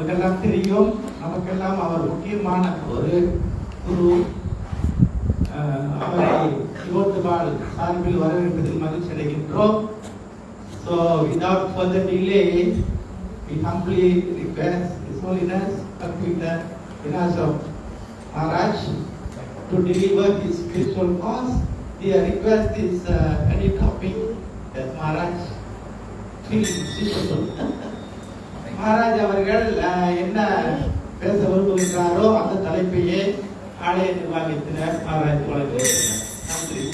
உங்களுக்கெல்லாம் தெரியும் நமக்கெல்லாம் அவர் முக்கியமான ஒரு குரு அஹ், அவரை யுவத்துபால் சார்பில் வரவேற்பதில் மகிழ்ச்சி அடைகின்றோம் So without further delay, we humbly request His Holiness Bhaktivinoda Vinasam Maharaj to deliver his spiritual cause. The request is uh, any topic that Maharaj feels suitable. Maharaj அவர்கள் என்ன பேச விரும்புகின்றாரோ அந்த தலைப்பையே ஆலய நிர்வாகத்தினர் மகாராஜ் வழங்குகிறார் நன்றி.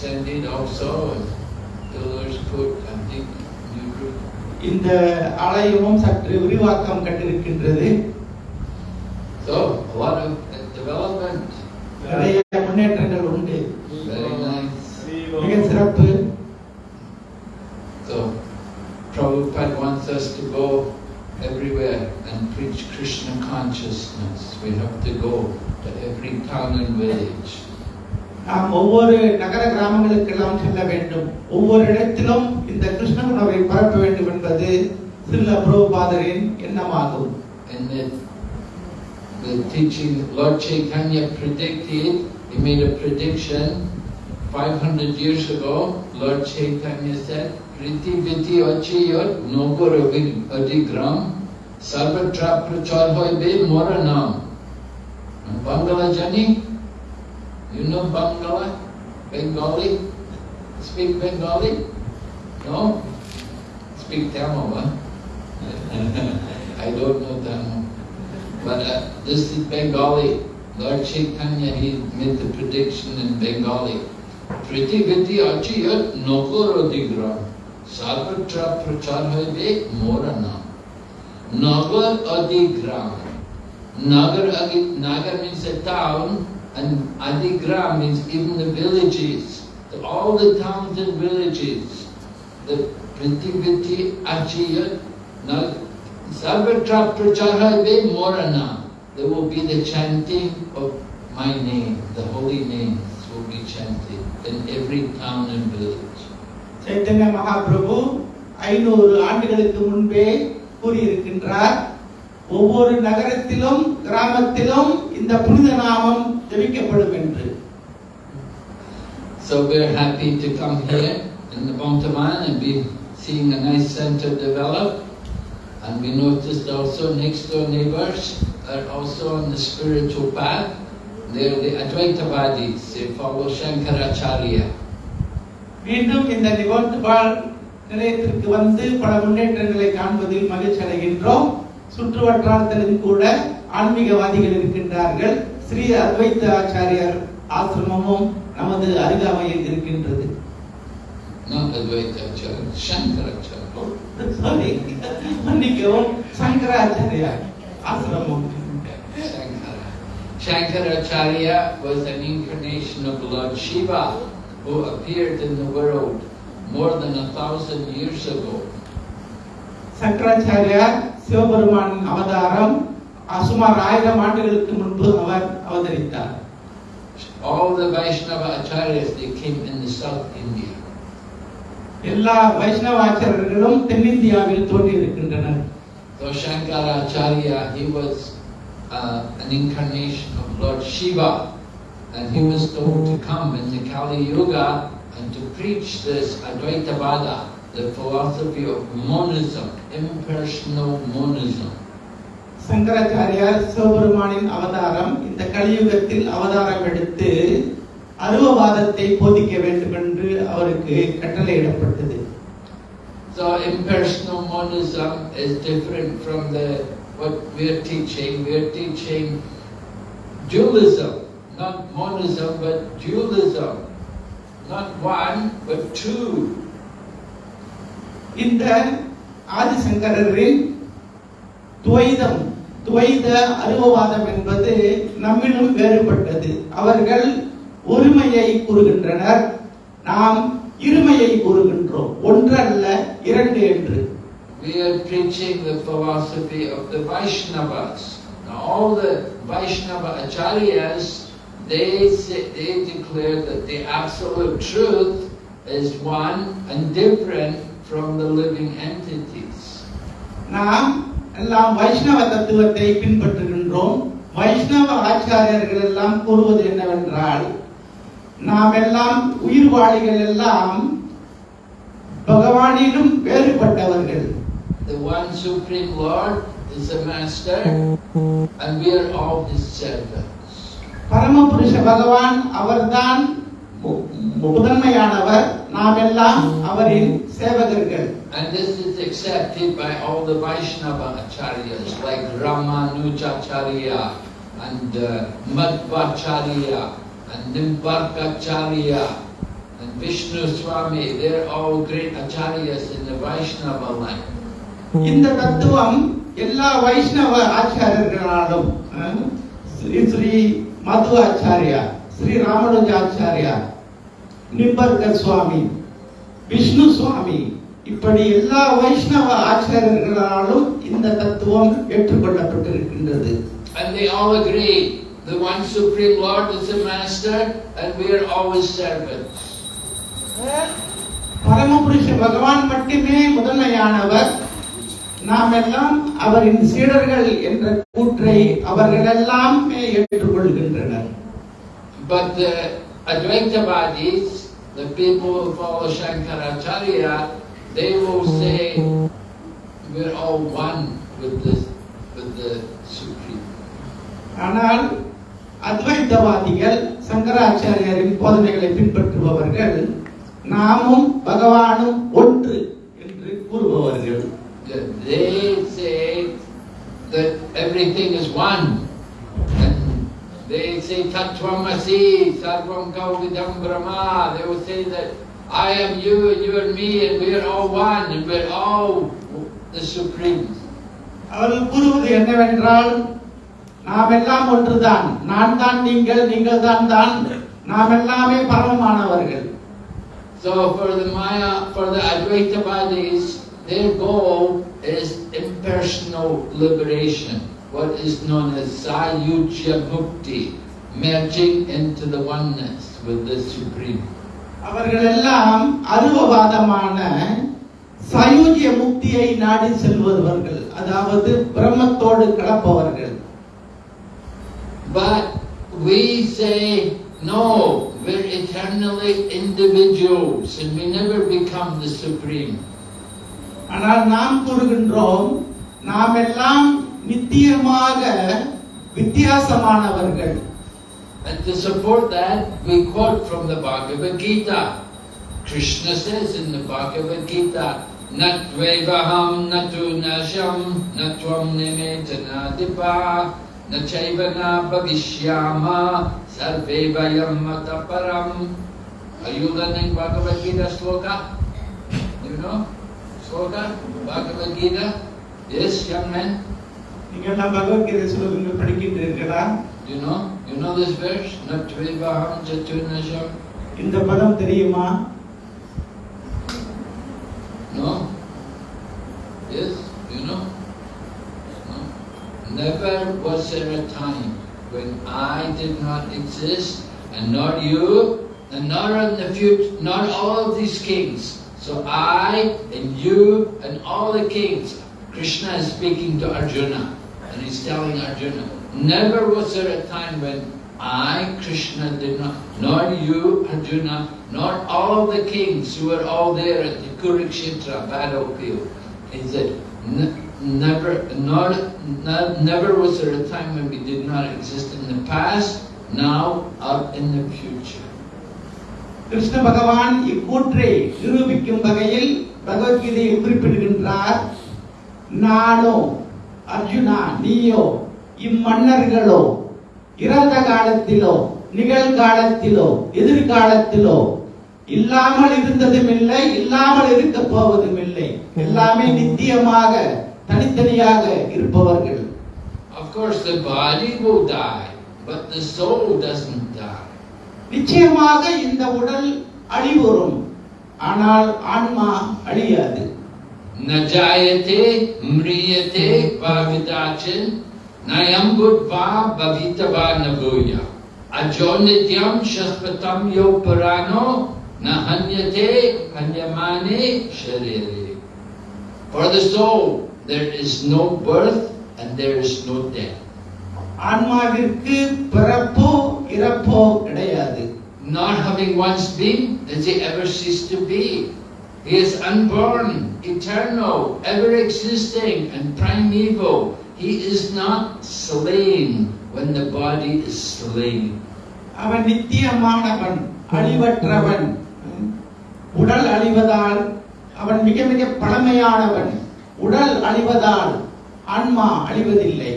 been extended also. and Pillars put, I think, new roof. இந்த ஆலயமும் சற்று விரிவாக்கம் கண்டிருக்கின்றது So, a lot of uh, development. நிறைய முன்னேற்றங்கள் உண்டு Very nice. மிக சிறப்பு So, Prabhupada wants us to go everywhere and preach Krishna consciousness. We have to go to every town and village. நாம் ஒவ்வொரு நகர கிராமங்களுக்கெல்லாம் செல்ல வேண்டும் ஒவ்வொரு இடத்திலும் இந்த கிருஷ்ண உணவை பரப்ப வேண்டும் என்பது சில்ல பிரபுபாதரின் எண்ணமாகும் And the, the teaching, Lord Chaitanya predicted, he made a prediction 500 years ago. Lord Chaitanya said, Priti Viti Achiyot Nogoravig Adigram Sarvatra Prachar Hoibe Moranam. Bangala Jani? You know Bangala? Bengali? Speak Bengali? No? Speak Tamil, huh? I don't know Tamil. But uh, this is Bengali. Lord Chaitanya, he made the prediction in Bengali. Priti Viti Achiyat Nogoro Digram. Sarvatra Prachar Hoibe Morana. Nagar Nagar means a town, and Adigram means even the villages. The- All the towns and villages. The Printiviti Achiyat Nag Sarvatra Pracharave Morana. There will be the chanting of my name, the holy names will be chanted in every town and village. Chaitanya Mahaprabhu ஐநூறு ஆண்டுகளுக்கு முன்பே கூறியிருக்கின்றார் ஒவ்வொரு நகரத்திலும் கிராமத்திலும் இந்த புனித நாமம் ஜெபிக்கப்படும் என்று So we're happy to come here in the Bontaman and be seeing a nice center develop. And we noticed also next door neighbors are also on the spiritual path. They're the Advaitavadis, they follow Shankaracharya. மீண்டும் இந்த நிகழ்த்துபால் நிலையத்திற்கு வந்து பல முன்னேற்றங்களை காண்பதில் மகிழ்ச்சி அடைகின்றோம் சுற்று வட்டாரத்திலும் கூட ஆன்மீகவாதிகள் இருக்கின்றார்கள் ஸ்ரீ அத்வைத்த ஆச்சாரியார் ஆசிரமமும் நமது அருகாமையில் இருக்கின்றது Not Advaitacharya, Shankaracharya. சாரி மன்னிக்கவும் சங்கராச்சாரியார் ஆசிரமம் Shankara. Shankaracharya was an incarnation of Lord Shiva who appeared in the world more than a thousand years ago. சங்கராச்சாரியார் சிவபெருமானின் அவதாரம் சுமார் ஆயிரம் ஆண்டுகளுக்கு முன்பு அவர் அவதரித்தார் All the Vaishnava acharyas, they came in the South India. எல்லா வைஷ்ணவாச்சாரியர்களும் தென்னிந்தியாவில் தோன்றியிருக்கின்றனர் So Shankaracharya, he was uh, an incarnation of Lord Shiva and he was told to come in the Kali Yuga and to preach this Advaitavada, the philosophy of monism, impersonal monism. சங்கராச்சாரியார் சிவபெருமானின் அவதாரம் இந்த கலியுகத்தில் அவதாரம் எடுத்து அருவவாதத்தை போதிக்க வேண்டும் என்று அவருக்கு கட்டளையிடப்பட்டது So impersonal monism is different from the what we're teaching. We're teaching dualism, not monism, but dualism. Not one, but two. இந்த ஆதிசங்கரின் துவைதம் துவைத அருவவாதம் என்பது நம்மிலும் வேறுபட்டது அவர்கள் ஒருமையை கூறுகின்றனர் நாம் இருமையை கூறுகின்றோம் ஒன்றல்ல இரண்டு என்று We are preaching the philosophy of the Vaishnavas. Now, all the Vaishnava acharyas, they say, they declare that the absolute truth is one and different from the living entities. நாம் எல்லாம் வைஷ்ணவ தத்துவத்தை பின்பற்றுகின்றோம் வைஷ்ணவ ஆச்சாரியர்கள் எல்லாம் கூறுவது என்னவென்றால் நாம் எல்லாம் உயிர்வாளிகள் எல்லாம் பகவானிலும் வேறுபட்டவர்கள் The one supreme Lord is the master, and we are all his servants. பரமபுருஷ பகவான் அவர்தான் முதன்மையானவர் நாம் எல்லாம் அவரின் சேவகர்கள் And this is accepted by all the Vaishnava acharyas like Ramanujacharya and uh, Madhvacharya and Nimbarkacharya and Vishnu Swami. They're all great acharyas in the Vaishnava line. இந்த தத்துவம் எல்லா வைஷ்ணவ ஆச்சாரியர்களாலும் ஸ்ரீ ஸ்ரீ மது ஆச்சாரியா ஸ்ரீ ராமானுஜாச்சாரியா நிம்பர்க சுவாமி விஷ்ணு சுவாமி இப்படி எல்லா வைஷ்ணவ ஆச்சாரியர்களாலும் இந்த தத்துவம் ஏற்றுக்கொள்ளப்பட்டிருக்கின்றது. And they all agree the one Supreme Lord is the master and we are always servants. பரமபுருஷ பகவான் மட்டுமே முதன்மையானவர். நாம் எல்லாம் அவரின் சீடர்கள் என்ற கூற்றை அவர்கள் எல்லாமே ஏற்றுக்கொள்கின்றனர். But the Advaitavadis, the people who follow Shankaracharya, they will say we're all one with the, with the Supreme. ஆனால் அத்வைத்தவாதிகள் சங்கராச்சாரியரின் போதனைகளை பின்பற்றுபவர்கள் நாமும் பகவானும் ஒன்று என்று கூறுபவர்கள் They say that everything is one. And they say Tattvamasi, Sarvam Kauvidam Brahma. They will say that I am you and you are me and we are all one and we're all the Supreme. அவர்கள் கூறுவது என்னவென்றால் நாம் எல்லாம் ஒன்றுதான் நான் தான் நீங்கள் நீங்கள் தான் தான் நாம் எல்லாமே பரமமானவர்கள் So for the Maya, for the Advaitavadis, their goal is impersonal liberation, what is known as Sayujya Mukti, merging into the oneness with the Supreme. அவர்கள் எல்லாம் அருவவாதமான சயூஜ்ய முக்தியை நாடி செல்பவர்கள் அதாவது பிரம்மத்தோடு கலப்பவர்கள் But we say, no, we're eternally individuals and we never become the Supreme. ஆனால் நாம் கூறுகின்றோம் நாம் எல்லாம் நித்தியமாக வித்தியாசமானவர்கள் And to support that, we quote from the Bhagavad Gita. Krishna says in the Bhagavad Gita, Natvevaham natu nasham natvam nimetanadipa nachayvana bhavishyama sarvevayam mataparam. Are you learning Bhagavad Gita sloka? You know? Sloka? Bhagavad Gita? Yes, young man? நீங்கள் எல்லாம் பகவத்கீதை ஸ்லோகங்கள் படிக்கின்றீர்களா You know? You know this verse? Natvevaham jatu nasham இந்த பதம் தெரியுமா No? Yes? You know? No? Never was there a time when I did not exist, and not you, and not in the future, not all of these kings. So I and you and all the kings, Krishna is speaking to Arjuna, and he's telling Arjuna, never was there a time when I, Krishna, did not, nor you, Arjuna, nor all of the kings who were all there at the Kurukshetra battlefield. He said, "Ne- never, not, not, never was there a time when we did not exist in the past, now, or in the future. Krishna பகவான் இக்கூற்றை நிரூபிக்கும் வகையில் பகவத்கீதையில் குறிப்பிடுகின்றார் நானோ அர்ஜுனா நீயோ இம்மன்னர்களோ இறந்த காலத்திலோ நிகழ்காலத்திலோ எதிர்காலத்திலோ இல்லாமல் இருந்ததும் இல்லை இல்லாமல் இருக்க போவதும் இல்லை எல்லாமே நித்தியமாக தனித்தனியாக இருப்பவர்கள். Of course, the body will die, but the soul doesn't die. நிச்சயமாக இந்த உடல் அழிவுறும். ஆனால் ஆன்மா அழியாது. Najayate mriyate bhavidachin nayambudva bhavitava nabuya ajonityam shaspatam yo parano nahanyate hanyamane sharire. For the soul, there is no birth and there is no death. ஆன்மாவிற்கு பிறப்போ இறப்போ கிடையாது Not having once been, does he ever cease to be? He is unborn, eternal, ever existing, and primeval. He is not slain when the body is slain. அவன் நித்தியமானவன் அழிவற்றவன் உடல் அழிவதால் அவன் மிக மிக பழமையானவன் உடல் அழிவதால் ஆன்மா அழிவதில்லை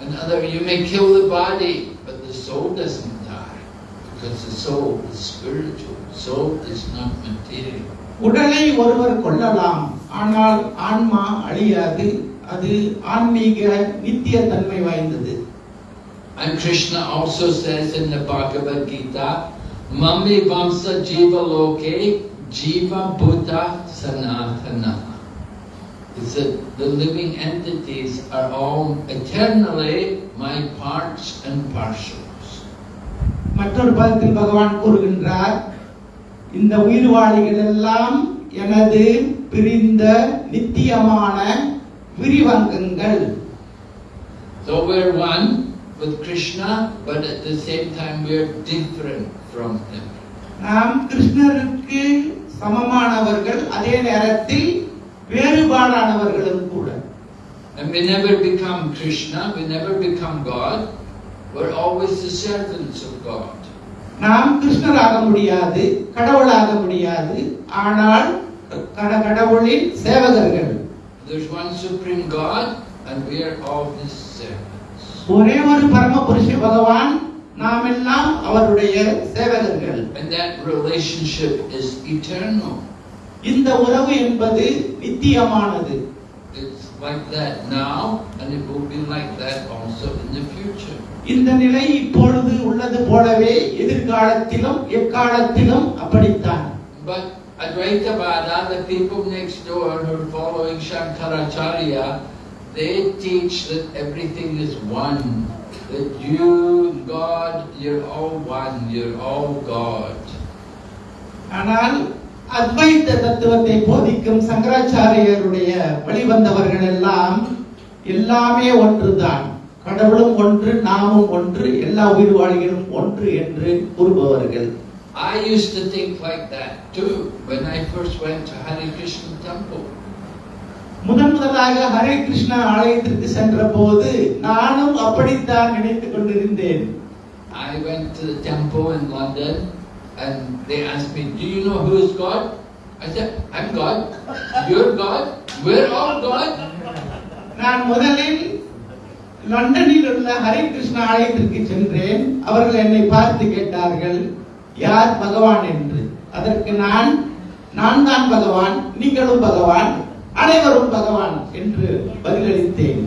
Another, you may kill the body, but the soul doesn't die. Because the soul is spiritual. Soul is not material. உடலை ஒருவர் கொல்லலாம் ஆனால் ஆன்மா அழியாது அது ஆன்மீக நித்திய தன்மை வாய்ந்தது And Krishna also says in the Bhagavad Gita, Mami Vamsa Jiva Loke Jiva Bhuta Sanatana. He said, the living entities are all eternally my parts and parcels. மற்றொரு பதத்தில் பகவான் கூறுகின்றார் இந்த உயிர்வாளிகள் எல்லாம் எனது பிரிந்த நித்தியமான விரிவங்கங்கள் So we're one with Krishna, but at the same time we're different from him. நாம் கிருஷ்ணருக்கு சமமானவர்கள் அதே நேரத்தில் வேறுபாடானவர்களும் கூட And we never become Krishna, we never become God, we're always the servants of God. நாம் கிருஷ்ணராக முடியாது கடவுளாக முடியாது ஆனால் கட- கடவுளின் சேவகர்கள் There's one supreme God, and we are all His servants. ஒரே ஒரு பரமபுருஷ பகவான் நாம் எல்லாம் அவருடைய சேவகர்கள் And that relationship is eternal. இந்த உறவு என்பது நித்தியமானது It's like that now, and it will be like that also in the future. இந்த நிலை இப்பொழுது உள்ளது போலவே எதிர்காலத்திலும் எக்காலத்திலும் அப்படித்தான் But Advaitavada, the people next door who are following Shankaracharya, they teach that everything is one. That you, God, you're all one, you're all God. ஆனால் அத்வைத்த தத்துவத்தை போதிக்கும் சங்கராச்சாரியருடைய வழிவந்தவர்கள் எல்லாம் எல்லாமே ஒன்றுதான் கடவுளும் ஒன்று நாமும் ஒன்று எல்லா உயிர்வாளிகளும் ஒன்று என்று கூறுபவர்கள் I used to think like that too when I first went to Hare Krishna temple. முதன் முதலாக ஹரே கிருஷ்ணா ஆலயத்திற்கு சென்ற போது நானும் அப்படித்தான் நினைத்துக் கொண்டிருந்தேன் I went to the temple in London and they asked me, Do you know who is God? I said, I'm God. You're God. We're all God. நான் முதலில் லண்டனில் உள்ள ஹரே கிருஷ்ண ஆலயத்திற்கு சென்றேன் அவர்கள் என்னை பார்த்து கேட்டார்கள் யார் பகவான் என்று அதற்கு நான் நான் தான் பகவான் நீங்களும் பகவான் அனைவரும் பகவான் என்று பதிலளித்தேன்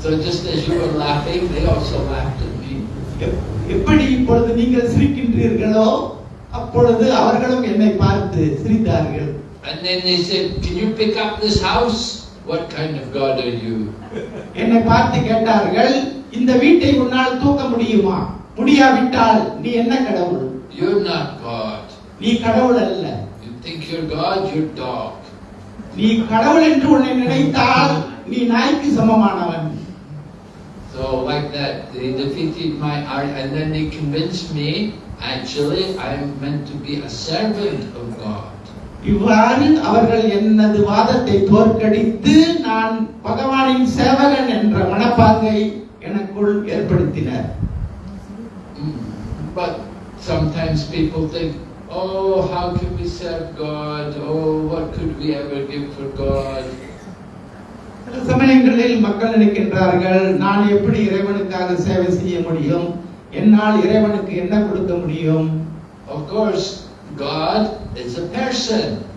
So just as you were laughing, they also laughed at me. எப்- எப்படி இப்பொழுது நீங்கள் சிரிக்கின்றீர்களோ அப்பொழுது அவர்களும் என்னை பார்த்து சிரித்தார்கள் And then they said, Can you pick up this house? What kind of God are you? என்னை பார்த்து கேட்டார்கள் இந்த வீட்டை உன்னால் தூக்க முடியுமா முடியாவிட்டால் நீ என்ன கடவுள் You're not God. நீ கடவுள் அல்ல You think you're God, you're dog. நீ கடவுள் என்று உன்னை நினைத்தால் நீ நாய்க்கு சமமானவன் So like that, they defeated my art and then they convinced me, actually, I'm meant to be a servant of God. இவ்வாறு அவர்கள் எனது வாதத்தை தோற்கடித்து நான் பகவானின் சேவகன் என்ற மனப்பாங்கை எனக்குள் ஏற்படுத்தினர். But sometimes people think, oh, how can we serve God? Oh, what could we ever give for God? சில சமயங்களில் மக்கள் நினைக்கின்றார்கள் நான் எப்படி இறைவனுக்காக சேவை செய்ய முடியும் என்னால் இறைவனுக்கு என்ன கொடுக்க முடியும் Of course, God is a person.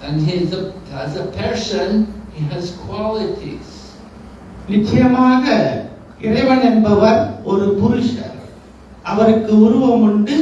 And he's a, as a person, he has qualities. நிச்சயமாக இறைவன் என்பவர் ஒரு புருஷர் அவருக்கு உருவம் உண்டு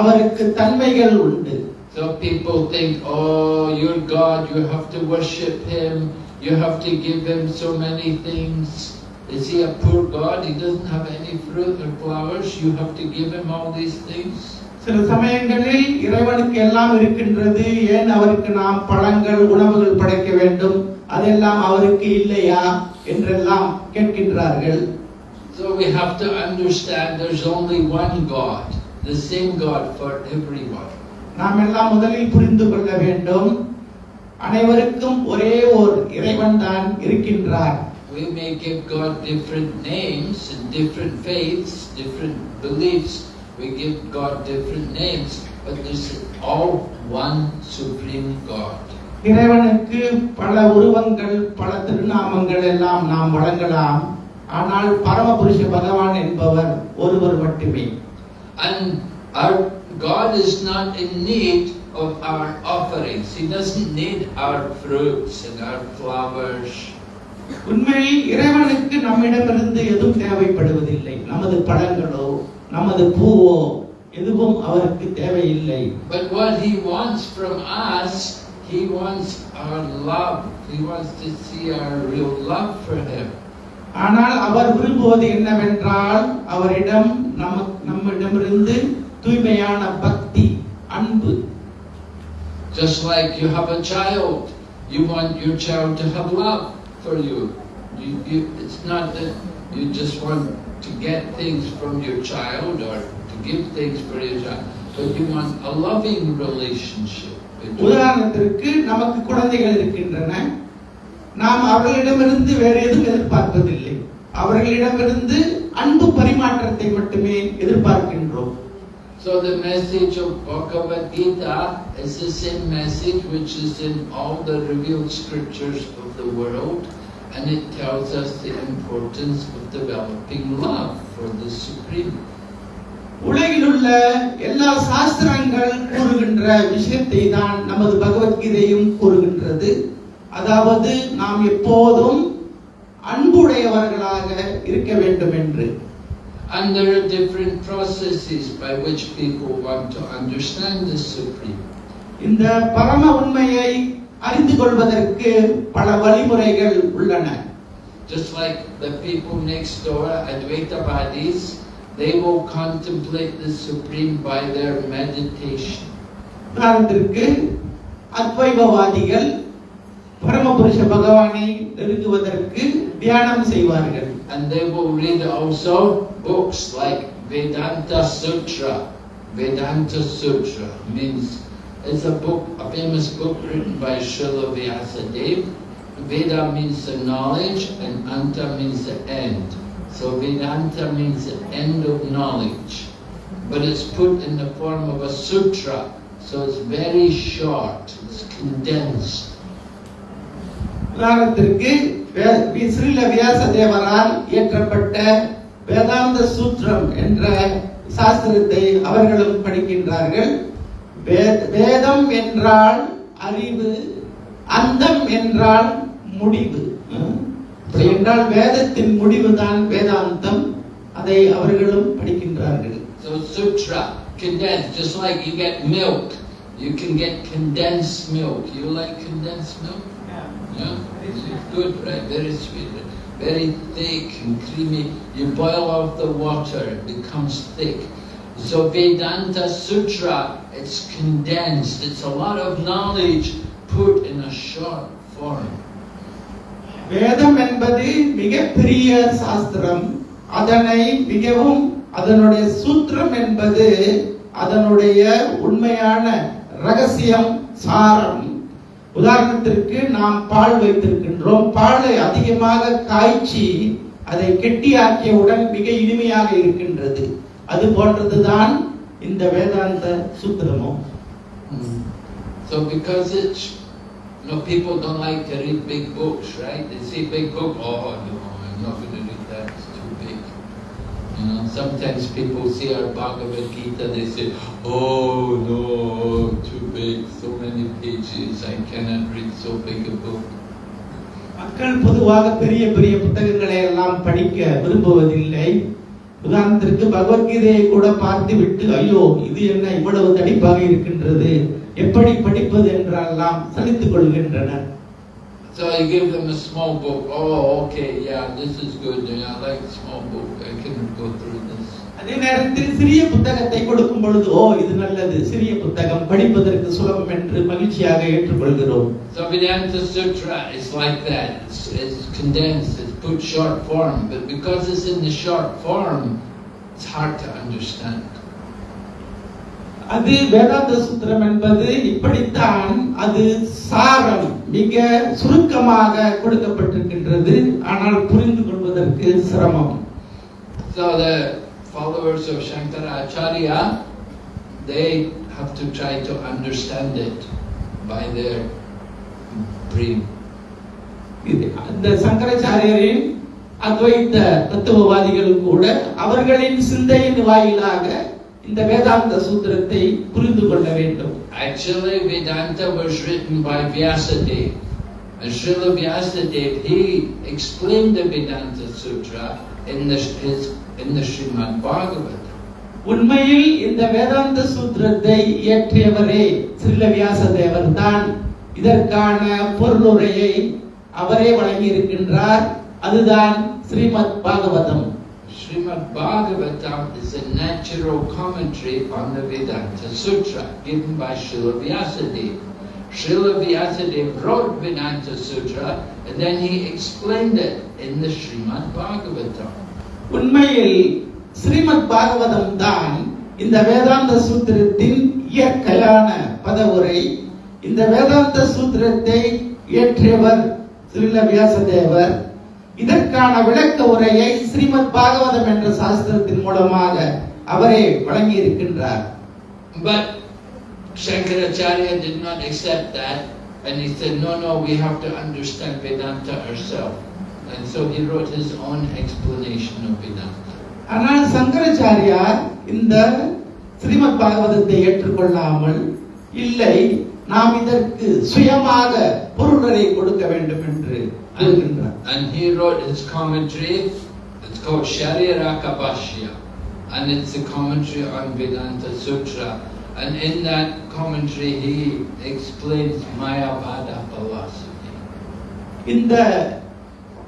அவருக்கு தன்மைகள் உண்டு So So people think, oh, you're God, you have to worship Him, you have to give Him so many things. Is He a poor God? He doesn't have any fruit or flowers, you have to give Him all these things. சில சமயங்களில் இறைவனுக்கு எல்லாம் இருக்கின்றது. ஏன் அவருக்கு நாம் பழங்கள் உணவுகள் படைக்க வேண்டும்? அதெல்லாம் அவருக்கு இல்லையா? என்றெல்லாம் கேட்கின்றார்கள். So we have to understand there's only one God, the same God for everyone. நாம் எல்லாம் முதலில் புரிந்து கொள்ள வேண்டும். அனைவருக்கும் ஒரே ஒரு இறைவன் தான் இருக்கின்றார். We may give God different names different faiths, different beliefs. We give God different names, but there's all one supreme God. இறைவனுக்கு பல உருவங்கள் பல திருநாமங்கள் எல்லாம் நாம் வழங்கலாம் ஆனால் பரமபுருஷ பகவான் என்பவர் ஒருவர் மட்டுமே And our God is not in need of our offerings. He doesn't need our fruits and our flowers. உண்மையில் இறைவனுக்கு நம்மிடமிருந்து எதுவும் தேவைப்படுவதில்லை நமது பழங்களோ நமது பூவோ எதுவும் அவருக்கு தேவையில்லை But what He wants from us, He wants our love. He wants to see our real love for Him. ஆனால் அவர் விரும்புவது என்னவென்றால் அவரிடம் நம்ம நம்மிடமிருந்து தூய்மையான பக்தி அன்பு Just like you have a child, you want your child to have love for you. you, you it's not that you just want to get things from your child or to give things for your child, but you want a loving relationship. between- உதாரணத்திற்கு நமக்கு குழந்தைகள் இருக்கின்றன நாம் அவர்களிடமிருந்து வேற எதுவும் எதிர்பார்ப்பதில்லை அவர்களிடமிருந்து அன்பு பரிமாற்றத்தை மட்டுமே எதிர்பார்க்கின்றோம் So the message of Bhagavad Gita is the same message which is in all the revealed scriptures of the world And it tells us the importance of developing love for the Supreme. உலகில் உள்ள எல்லா சாஸ்திரங்கள் கூறுகின்ற விஷயத்தை தான் நமது பகவத்கீதையும் கூறுகின்றது அதாவது நாம் எப்போதும் அன்புடையவர்களாக இருக்க வேண்டும் என்று And there are different processes by which people want to understand the Supreme. இந்த பரம உண்மையை அறிந்து கொள்வதற்கு பல வழிமுறைகள் உள்ளன Just like the people next door, Advaita Vadis, they will contemplate the Supreme by their meditation. உதாரணத்திற்கு அத்வைபவாதிகள் பரமபுருஷ பகவானை நெருங்குவதற்கு தியானம் செய்வார்கள் And they will read also books like Vedanta Sutra. Vedanta Sutra means it's a book, a famous book written by Srila Vyasadeva. Veda means the knowledge and Anta means the end. So Vedanta means the end of knowledge. But it's put in the form of a sutra. So it's very short, it's condensed. உதாரணத்திற்கு வே- we- Srila Vyasa தேவரால் இயற்றப்பட்ட வேதாந்த சூத்திரம் என்ற சாஸ்திரத்தை அவர்களும் படிக்கின்றார்கள் வே- வேதம் என்றால் அறிவு அந்தம் என்றால் முடிவு என்றால் வேதத்தின் முடிவுதான் வேதாந்தம் அதை அவர்களும் படிக்கின்றார்கள் So sutra, condensed, just like you get milk, you can get condensed milk. You like condensed milk? Yeah, it's good, right? Very sweet, very thick and creamy. You boil off the water, it becomes thick. So Vedanta Sutra, it's condensed. It's a lot of knowledge put in a short form. வேதம் என்பது மிகப்பெரிய சாஸ்திரம் அதனை மிகவும் அதனுடைய சூத்திரம் என்பது அதனுடைய உண்மையான ரகசியம் சாரம் உதாரணத்திற்கு நாம் பால் வைத்திருக்கின்றோம் பாலை அதிகமாக காய்ச்சி அதை கெட்டியாக்கியவுடன் மிக இனிமையாக இருக்கின்றது அது போன்றதுதான் இந்த வேதாந்த சூத்திரமும் So because it's, you know, people don't like to read big books, right? They see big book, oh no, I'm not going to read that, it's too big. You know, sometimes people see our Bhagavad Gita, they say, oh no, too big, so many pages, I cannot read so big a book. மக்கள் பொதுவாக பெரிய பெரிய புத்தகங்களை எல்லாம் படிக்க விரும்புவதில்லை உதாரணத்திற்கு பகவத்கீதையை கூட பார்த்து விட்டு ஐயோ இது என்ன இவ்வளவு தடிப்பாக இருக்கின்றது எப்படி படிப்பது என்றெல்லாம் சலித்துக் கொள்கின்றனர் So I give them a small book. Oh, okay, yeah, this is good. Yeah, I like small book. I can go through this. அதே நேரத்தில் சிறிய புத்தகத்தை கொடுக்கும் பொழுது ஓ இது நல்லது சிறிய புத்தகம் படிப்பதற்கு சுலபம் என்று மகிழ்ச்சியாக ஏற்றுக்கொள்கிறோம் So Vedanta Sutra is like that. It's, it's condensed, it's put short form, but because it's in the short form, it's hard to understand. அது வேதாந்த சூத்திரம் என்பது இப்படித்தான் அது சாரம் மிக சுருக்கமாக கொடுக்கப்பட்டிருக்கின்றது ஆனால் புரிந்து கொள்வதற்கு சிரமம் So the followers of Shankaracharya, they have to try to understand it by their brain. இது அந்த சங்கராச்சாரியரின் அத்வைத்த தத்துவவாதிகள் கூட அவர்களின் சிந்தையின் வாயிலாக இந்த வேதாந்த சூத்திரத்தை புரிந்து கொள்ள வேண்டும் Actually, Vedanta was written by Vyasadeva. And Srila Vyasadeva, he explained the Vedanta Sutra in the, his, in the Srimad Bhagavatam. உண்மையில் இந்த வேதாந்த சூத்திரத்தை இயற்றியவரே ஸ்ரீல வியாசதேவர் தான் இதற்கான பொருளுரையை அவரே வழங்கி இருக்கின்றார் அதுதான் Srimad Bhagavatam Srimad Bhagavatam is a natural commentary on the Vedanta Sutra given by Srila Vyasadeva. Srila Vyasadeva wrote Vedanta Sutra and then he explained it in the Srimad Bhagavatam. உண்மையில் ஸ்ரீமத் பாகவதம் தான் இந்த வேதாந்த சூத்திரத்தின் இயற்கையான பதவுரை இந்த வேதாந்த சூத்திரத்தை இயற்றியவர் ஸ்ரீல வியாசதேவர் இதற்கான விளக்க உரையை ஸ்ரீமத் பாகவதம் என்ற சாஸ்திரத்தின் மூலமாக அவரே வழங்கி இருக்கின்றார் But Shankaracharya did not accept that and he said, no, no, we have to understand Vedanta ourselves. And so he wrote his own explanation of Vedanta. ஆனால் சங்கராச்சாரியார் இந்த ஸ்ரீமத் பாகவதத்தை ஏற்றுக்கொள்ளாமல் இல்லை நாம் இதற்கு சுயமாக பொருளரை கொடுக்க வேண்டும் என்று அழுகின்றார் And he wrote his commentary, it's called Shariraka Bhashya, and it's a commentary on Vedanta Sutra. And in that commentary, he explains Mayavada philosophy. இந்த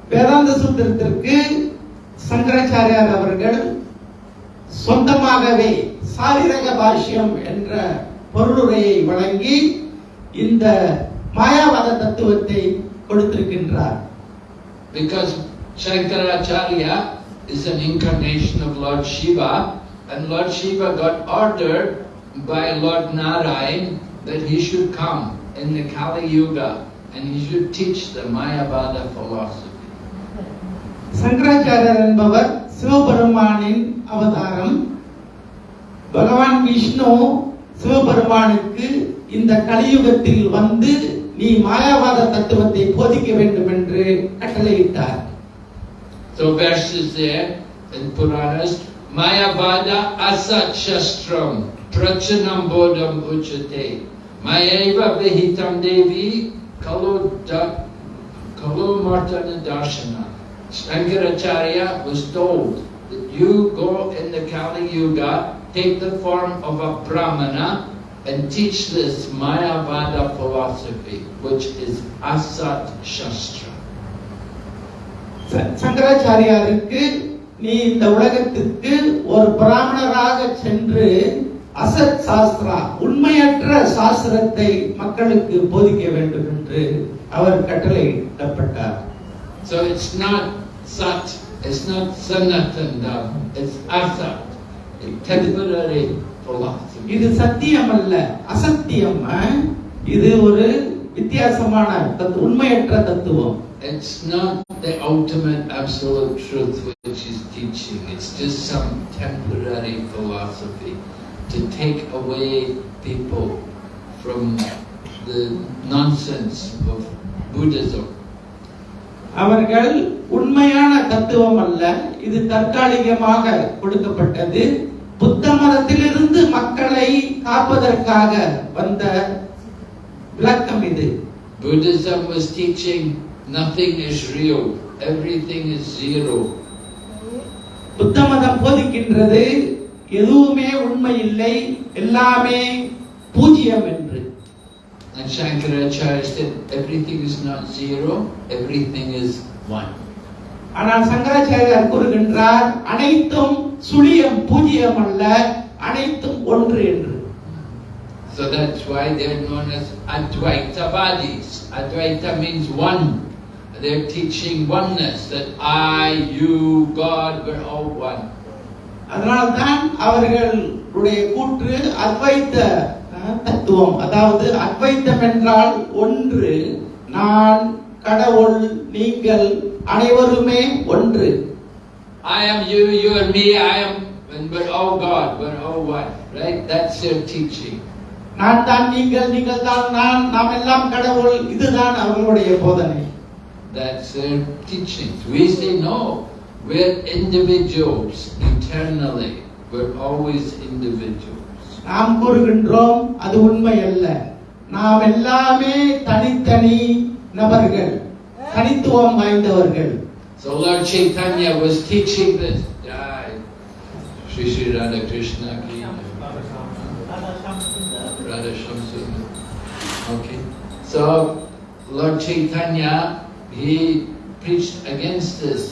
வேதாந்த சூத்திரத்திற்கு சங்கராச்சாரியார் அவர்கள் சொந்தமாகவே சாரிரக பாஷ்யம் என்ற பொருளுரையை வழங்கி இந்த மாயாவாத தத்துவத்தை கொடுத்திருக்கின்றார் Because Shankaracharya is an incarnation of Lord Shiva, and Lord Shiva got ordered by Lord Narayan that he should come in the Kali Yuga and he should teach the Mayavada philosophy. சங்கராச்சாரியர் என்பவர் சிவபெருமானின் அவதாரம் பகவான் விஷ்ணு சிவபெருமானுக்கு இந்த கலியுகத்தில் வந்து நீ மாயாவாத தத்துவத்தை போதிக்க வேண்டும் என்று கட்டளையிட்டார் So verses there in Puranas, Mayavada asat shastram prachanam bodham uchate Mayeva vihitam devi kalu da kalu martana darshana. Shankaracharya was told that you go in the Kali Yuga, take the form of a Brahmana and teach this Mayavada philosophy, which is Asat Shastra. சங்கராச்சாரியாருக்கு நீ இந்த உலகத்திற்கு ஒரு பிராமணராக சென்று அசத் சாஸ்திரா உண்மையற்ற சாஸ்திரத்தை மக்களுக்கு போதிக்க வேண்டும் என்று அவர் கட்டளையிடப்பட்டார் So it's not Sat, it's not Sanatan Dharma, it's Asat, temporary. இது சத்தியம் அல்ல அசத்தியம்? இது ஒரு வித்தியாசமான உண்மையற்ற தத்துவம் It's not the ultimate absolute truth which is teaching, it's just some temporary philosophy to take away people from the nonsense of Buddhism. அவர்கள் உண்மையான தத்துவம் அல்ல இது தற்காலிகமாக கொடுக்கப்பட்டது புத்த மதத்திலிருந்து மக்களை காப்பதற்காக வந்த விளக்கம் இது Buddhism was teaching nothing is real, everything is zero. புத்த மதம் போதிக்கின்றது எதுவுமே உண்மை இல்லை எல்லாமே பூஜ்யம் என்று And Shankaracharya said, everything is not zero, everything is one. ஆனால் சங்கராச்சாரியார் கூறுகின்றார் அனைத்தும் சுழியம் பூஜ்ஜியம் அல்ல அனைத்தும் ஒன்று என்று So that's why they're known as Advaitavadis. Advaita means one. They're teaching oneness, that I, you, God, we're all one. அதனால்தான் அவர்களுடைய கூற்று அத்வைத்த தத்துவம் அதாவது அத்வைத்தம் என்றால் ஒன்று நான் கடவுள் நீங்கள் அனைவருமே ஒன்று I am you, you are me, I am, and we're all God, we're all one. Right? That's their teaching. நான் தான் நீங்கள் நீங்கள் தான் நான் நாம் எல்லாம் கடவுள் இதுதான் அவர்களுடைய போதனை That's their teachings. We say no, we're individuals eternally. We're always individuals. நாம் கூறுகின்றோம் அது உண்மை அல்ல நாம் எல்லாமே தனித்தனி நபர்கள் தனித்துவம் வாய்ந்தவர்கள் So Lord Chaitanya was teaching this. Jai. Shri Shri Radha Krishna ki. Radha Shamsundar. Okay. So Lord Chaitanya, he preached against this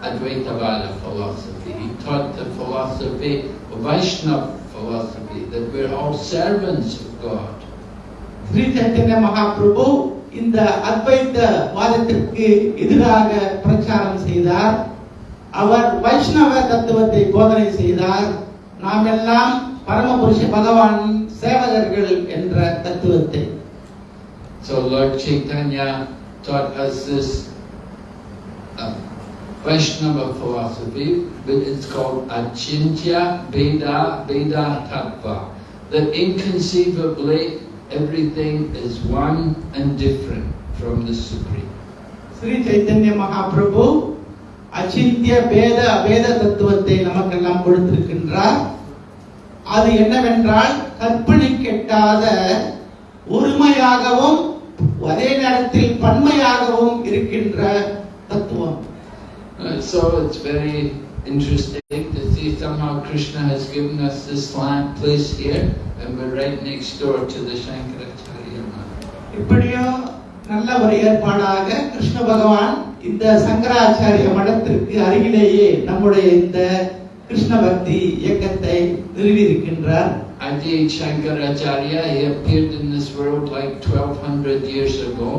Advaitavada philosophy. He taught the philosophy, Vaishnava philosophy, that we're all servants of God. Sri Chaitanya Mahaprabhu இந்த அத்வைத்த வாதத்திற்கு எதிராக பிரச்சாரம் செய்தார் அவர் வைஷ்ணவ தத்துவத்தை போதனை செய்தார் நாம் எல்லாம் பரமபுருஷ பகவான் சேவகர்கள் என்ற தத்துவத்தை So Lord Chaitanya taught us this uh, Vaishnava philosophy, but it's called Achintya Veda Veda Tattva. That inconceivably everything is one and different from the Supreme. Sri Chaitanya Mahaprabhu அச்சிந்திய பேத அபேத தத்துவத்தை நமக்கெல்லாம் கொடுத்திருக்கின்றார் அது என்னவென்றால் கற்பனை கெட்டாத ஒருமையாகவும் அதே நேரத்தில் பன்மையாகவும் இருக்கின்ற தத்துவம் so it's very interesting to see somehow Krishna has given us this land place here, and we're right next door to the Shankaracharya Math. இப்படியோ நல்ல ஒரு ஏற்பாடாக கிருஷ்ண பகவான் இந்த சங்கராச்சாரிய மடத்திற்கு அருகிலேயே நம்முடைய இந்த கிருஷ்ண பக்தி இயக்கத்தை நிறுவியிருக்கின்றார் Adi Shankaracharya, he appeared in this world like 1200 years ago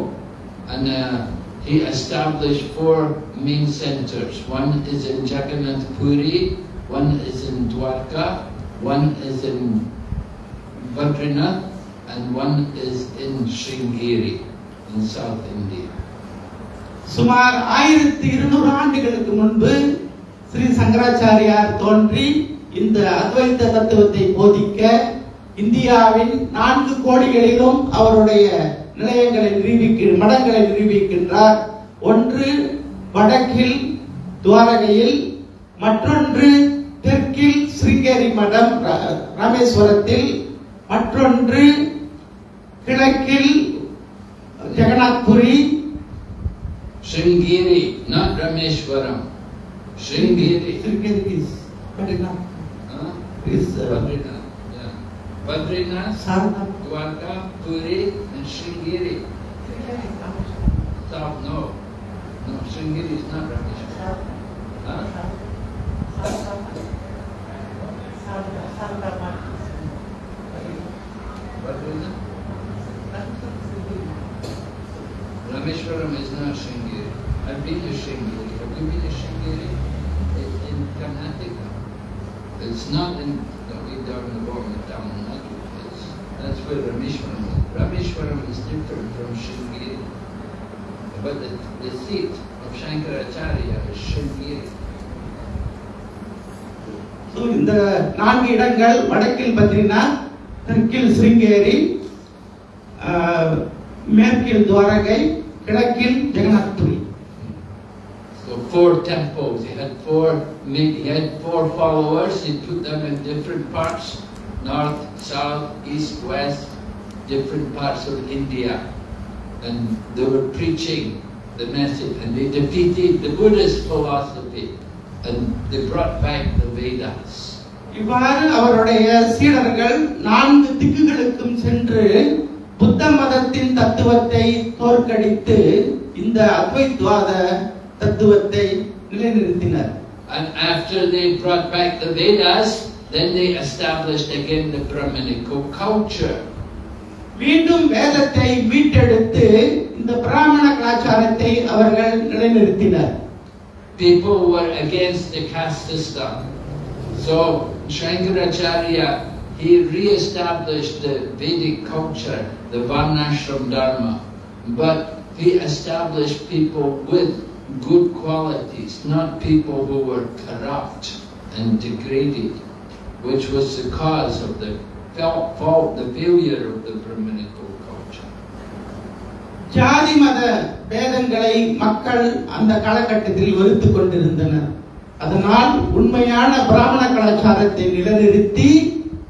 and uh, he established four main centers. One is in Jagannath Puri, one is in Dwarka, one is in Badrinath and one is in Sringeri in South India. சுமார் ஆயிரத்தி இருநூறு ஆண்டுகளுக்கு முன்பு ஸ்ரீ சங்கராச்சாரியார் தோன்றி இந்த அத்வைத்த தத்துவத்தை போதிக்க இந்தியாவின் நான்கு கோடிகளிலும் அவருடைய நிலையங்களை நிரூபிக்க மடங்களை நிரூபிக்கின்றார் ஒன்று வடக்கில் துவாரகையில் மற்றொன்று தெற்கில் ஸ்ருங்கேரி மடம் ராமேஸ்வரத்தில் மற்றொன்று கிழக்கில் Jagannathpuri not Rameshwaram. Is Badrinath Huh? is uh, Badrinath. Yeah. Badrinath. Sarnath. Dwarka, Puri, and Sringeri. South, no. No, Sringeri is not Rameshwar. Huh? Badrinath? Rameshwaram is not Sringeri. I've been to Sringeri. Have you been to Sringeri? It's in Karnataka. It's not in the way down the bottom of Tamil Nadu. It's, that's where Rameshwaram is. Rameshwaram is different from Sringeri. But the, the seat of Shankaracharya is Sringeri. So, இந்த நான்கு இடங்கள் வடக்கில் பத்ரிநாத் தெற்கில் ஸ்ருங்கேரி ஆஹ், மேற்கில் துவாரகை கிழக்கில் Jagannath Puri So four temples. He had four. ma- He had four followers. He put them in different parts: north, south, east, west, different parts of India, and they were preaching the message. And they defeated the Buddhist philosophy, and they brought back the Vedas. இவ்வாறு அவருடைய சீடர்கள் நான்கு திக்குகளுக்கும் சென்று புத்த மதத்தின் தத்துவத்தை தோற்கடித்து இந்த அத்வைத்வாத தத்துவத்தை நிலைநிறுத்தினர் And after they brought back the Vedas, then they established again the Brahminical culture. மீண்டும் வேதத்தை மீட்டெடுத்து இந்த பிராமண கலாச்சாரத்தை அவர்கள் நிலைநிறுத்தினர் People were against the caste system. So Shankaracharya, he re-established the Vedic culture, the Varnashram Dharma. But he established people with good qualities, not people who were corrupt and degraded, which was the cause of the fel- fault, the failure of the Brahminical culture. ஜாதி மத பேதங்களை மக்கள் அந்த காலகட்டத்தில் வெறுத்து கொண்டிருந்தனர் அதனால் உண்மையான பிராமண கலாச்சாரத்தை நிலைநிறுத்தி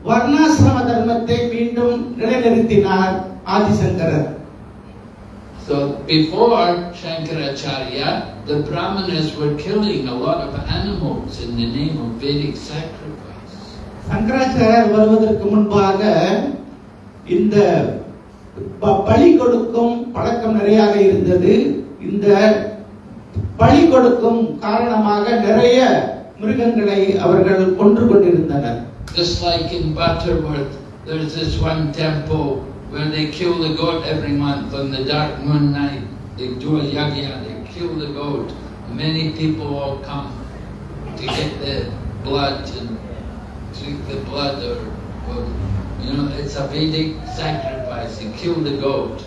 வர்ணாசிரம தர்மத்தை மீண்டும் நிலைநிறுத்தினார் ஆதிசங்கரர் So before Shankaracharya, the Brahmanas were killing a lot of animals in the name of Vedic sacrifice. சங்கராச்சாரியர் வருவதற்கு முன்பாக இந்த ப- பலி கொடுக்கும் பழக்கம் நிறையாக இருந்தது இந்த பலி கொடுக்கும் காரணமாக நிறைய மிருகங்களை அவர்கள் கொன்று கொண்டிருந்தனர் Just like in Butterworth, there's this one temple where they kill the goat every month on the dark moon night. They do a yagya, they kill the goat. Many people all come to get the blood and drink the blood or, or you know, it's a Vedic sacrifice. You kill the goat.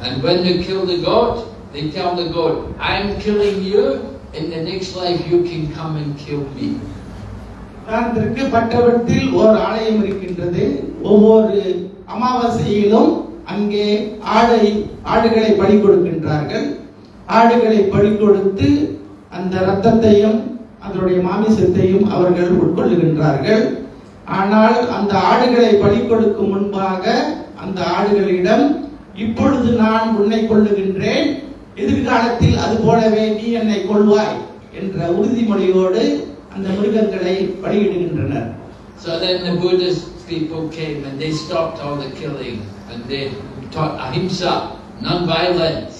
And when you kill the goat, they tell the goat, I'm killing you, in the next life you can come and kill me. உதாரணத்திற்கு பட்டவத்தில் ஓர் ஆலயம் இருக்கின்றது ஒவ்வொரு அமாவாசையிலும் அங்கே ஆடை ஆடுகளை பலி கொடுக்கின்றார்கள் ஆடுகளை பலி கொடுத்து அந்த இரத்தத்தையும் அதனுடைய மாமிசத்தையும் அவர்கள் உட்கொள்ளுகின்றார்கள். ஆனால் அந்த ஆடுகளை பலி கொடுக்கும் முன்பாக அந்த ஆடுகளிடம் இப்பொழுது நான் உன்னை கொள்ளுகின்றேன் எதிர்காலத்தில் அது போலவே நீ என்னை கொள்வாய் என்ற உறுதிமொழியோடு அந்த மிருகங்களை பலியிடுகின்றனர். So then the Buddhist people came and they stopped all the killing and they taught ahimsa, non-violence.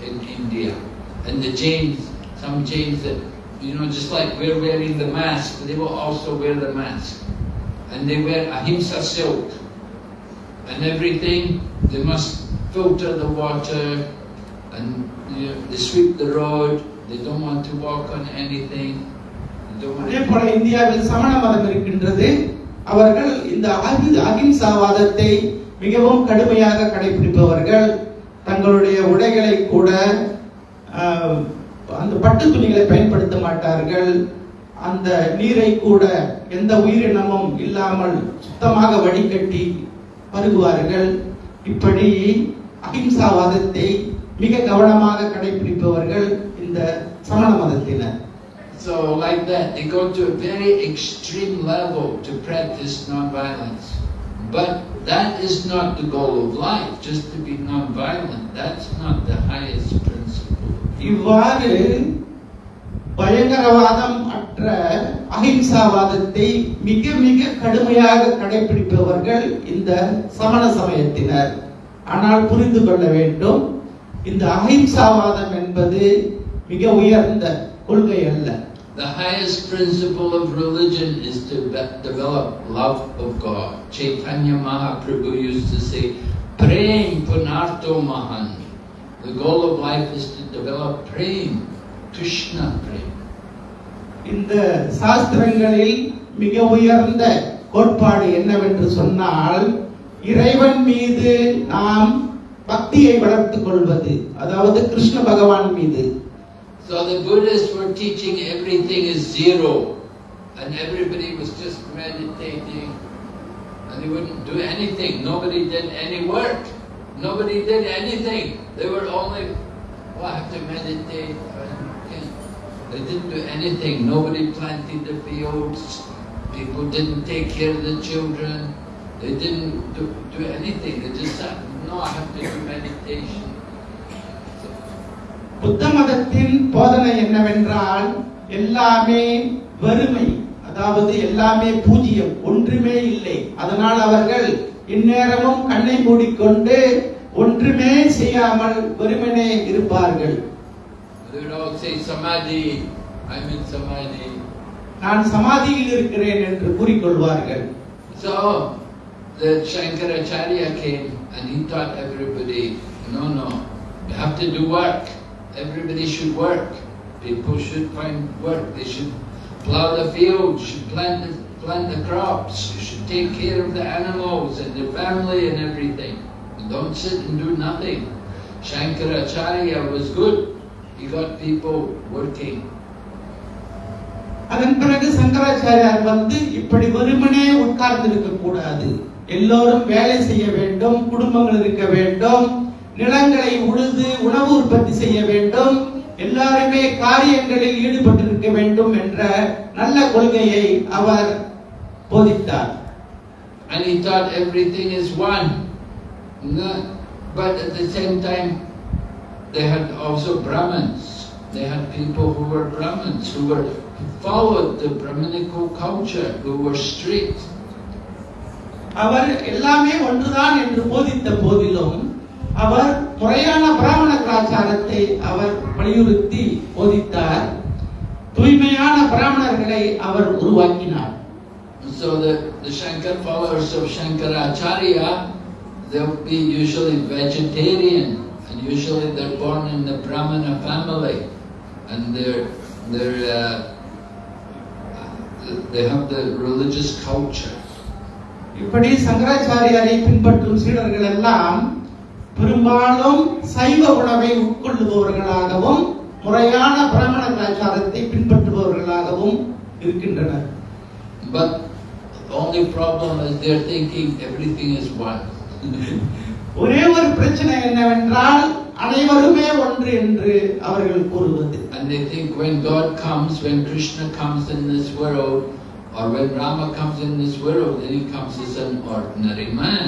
in India. And the Jains, some Jains that, you know, just like we're wearing the mask, they will also wear the mask. And they wear ahimsa silk. And everything, they must filter the water and you know, they sweep the road. They don't want to walk on anything. They don't want அதே போல இந்தியாவில் சமண மதம் இருக்கின்றது அவர்கள் இந்த அஹி- அஹிம்சாவாதத்தை மிகவும் கடுமையாக கடைபிடிப்பவர்கள் தங்களுடைய உடைகளை கூட அந்த பட்டு துணிகளை பயன்படுத்த மாட்டார்கள். அந்த நீரை கூட எந்த உயிரினமும் இல்லாமல் சுத்தமாக வடிகட்டி பருகுவார்கள். இப்படி அகிம்சாவாதத்தை மிக கவனமாக கடைபிடிப்பவர்கள் இந்த சமண மதத்தினர். So like that, they go to a very extreme level to practice non-violence. But that is not the goal of life, just to be non-violent. That's not the highest principle. இவ்வாறு பயங்கரவாதம் அற்ற அஹிம்சாவாதத்தை மிக மிக கடுமையாக கடைபிடிப்பவர்கள் இந்த சமண சமயத்தினர் ஆனால் புரிந்து கொள்ள வேண்டும் இந்த அஹிம்சாவாதம் என்பது மிக உயர்ந்த கொள்கை அல்ல The highest principle of religion is to develop love of God. Chaitanya Mahaprabhu used to say, Prem Punarto Mahan. The goal of life is to develop prem, Krishna prem. இந்த சாஸ்திரங்களில் மிக உயர்ந்த கோட்பாடு என்னவென்று சொன்னால் இறைவன் மீது நாம் பக்தியை வளர்த்துக் கொள்வது அதாவது கிருஷ்ண பகவான் மீது So the Buddhists were teaching everything is zero, and everybody was just meditating, and they wouldn't do anything. Nobody did any work. Nobody did anything. They were only, oh, I have to meditate. They didn't do anything. Nobody planted the fields. People didn't take care of the children. They didn't do, do anything. They just said, no, I have to do meditation. புத்த மதத்தின் போதனை என்னவென்றால் எல்லாமே வெறுமை அதாவது எல்லாமே பூஜ்யம் ஒன்றுமே இல்லை அதனால் அவர்கள் இந்நேரமும் கண்ணை மூடிக்கொண்டு ஒன்றுமே செய்யாமல் வெறுமனே இருப்பார்கள். நான் சமாதியில் இருக்கிறேன் என்று கூறிக்கொள்வார்கள் So, the Shankaracharya came and he taught everybody, no, no, you have to do work. Everybody should work. People should find work. They should plow the fields, should plant the, plant the crops. You should take care of the animals and the family and everything. Don't sit and do nothing. Shankaracharya was good. He got people working. அதன் பிறகு சங்கராச்சாரியார் வந்து இப்படி வெறுமனே உட்கார்ந்து இருக்க கூடாது எல்லோரும் வேலை செய்ய வேண்டும் குடும்பங்கள் இருக்க வேண்டும் நிலங்களை உழுது உணவு உற்பத்தி செய்ய வேண்டும் எல்லாருமே காரியங்களில் ஈடுபட்டிருக்க வேண்டும் என்ற நல்ல கொள்கையை அவர் போதித்தார் And he thought everything is one. No- But at the same time, they had also Brahmins. They had people who were Brahmins, who were who followed the Brahminical culture, who were strict. அவர் எல்லாமே ஒன்றுதான் என்று போதித்த போதிலும் அவர் முறையான பிராமண கலாச்சாரத்தை அவர் வலியுறுத்தி போதித்தார் தூய்மையான பிராமணர்களை அவர் உருவாக்கினார் So the, the Shankar followers of Shankaracharya, they'll be usually vegetarian, and usually they're born in the Brahmana family, and they're they're uh, they have the religious culture. இப்படி சங்கராச்சாரியாரை பின்பற்றும் சீடர்கள் எல்லாம் பெரும்பாலும் சைவ உணவை உட்கொள்ளுபவர்களாகவும் முறையான பிராமண கலாச்சாரத்தை பின்பற்றுபவர்களாகவும் இருக்கின்றனர் But the only problem is they're thinking everything is one. ஒரே ஒரு பிரச்சனை என்னவென்றால் அனைவருமே ஒன்று என்று அவர்கள் கூறுவது And they think when God comes, when Krishna comes in this world, or when Rama comes in this world, then he comes as an ordinary man.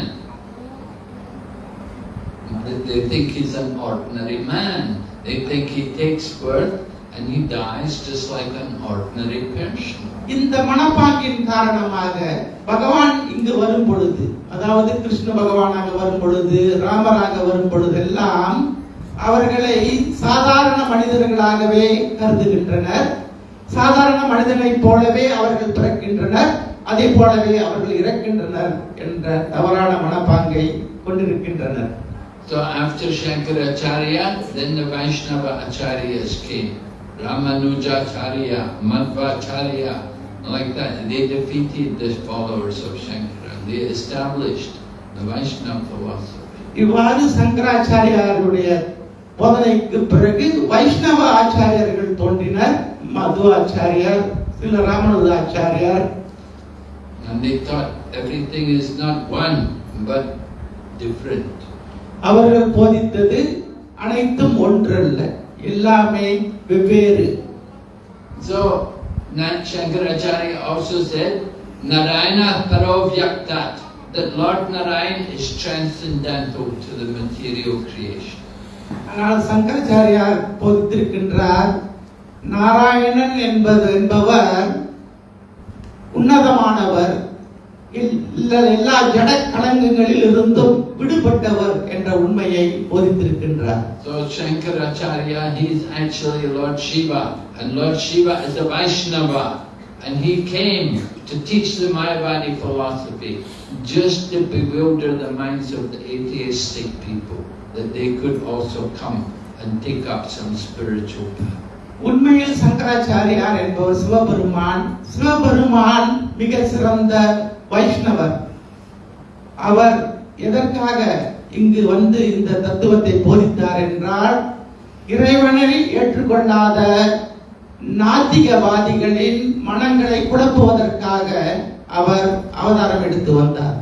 They- think he's an ordinary man. They think he takes birth and he dies just like an ordinary person. இந்த மனப்பாங்கின் காரணமாக பகவான் இங்கு வரும் பொழுது அதாவது கிருஷ்ண பகவானாக வரும் பொழுது ராமராக வரும் பொழுதெல்லாம் அவர்களை சாதாரண மனிதர்களாகவே கருதுகின்றனர் சாதாரண மனிதனைப் போலவே அவர்கள் பிறக்கின்றனர் அதே போலவே அவர்கள் இறக்கின்றனர் என்ற தவறான மனப்பாங்கை கொண்டிருக்கின்றனர் So after Shankaracharya, then the Vaishnava Acharyas came. Ramanujacharya, Madhvacharya, like that. They defeated the followers of Shankara. They established the Vaishnava philosophy. இவ்வாறு சங்கராச்சாரியாருடைய போதனைக்கு பிறகு வைஷ்ணவ ஆச்சாரியர்கள் தோன்றினர் மது ஆச்சாரியார் சில ராமனுத ஆச்சாரியார் And they thought everything is not one, but different. அவர்கள் போதித்தது அனைத்தும் ஒன்றல்ல எல்லாமே வெவ்வேறு So, Nat Shankaracharya also said, Narayana Paravyaktat, that Lord Narayan is transcendental to the material creation. ஆனால் சங்கராச்சாரியார் போதித்திருக்கின்றார் நாராயணன் என்பது என்பவர் உன்னதமானவர் எல்லா ஜட களங்கங்களில் இருந்தும் விடுபட்டவர் என்ற உண்மையை போதித்திருக்கின்றார் So Shankaracharya, he is actually Lord Shiva, and Lord Shiva is a Vaishnava, and he came to teach the Mayavadi philosophy, just to bewilder the minds of the atheistic people, that they could also come and take up some spiritual path. உண்மையில் சங்கராச்சாரியார் என்பவர் சிவபெருமான் சிவபெருமான் மிக சிறந்த வைஷ்ணவர் அவர் எதற்காக இங்கு வந்து இந்த தத்துவத்தை போதித்தார் என்றால் இறைவனை ஏற்றுக்கொள்ளாத நாத்திகவாதிகளின் மனங்களை குழப்புவதற்காக அவர் அவதாரம் எடுத்து வந்தார்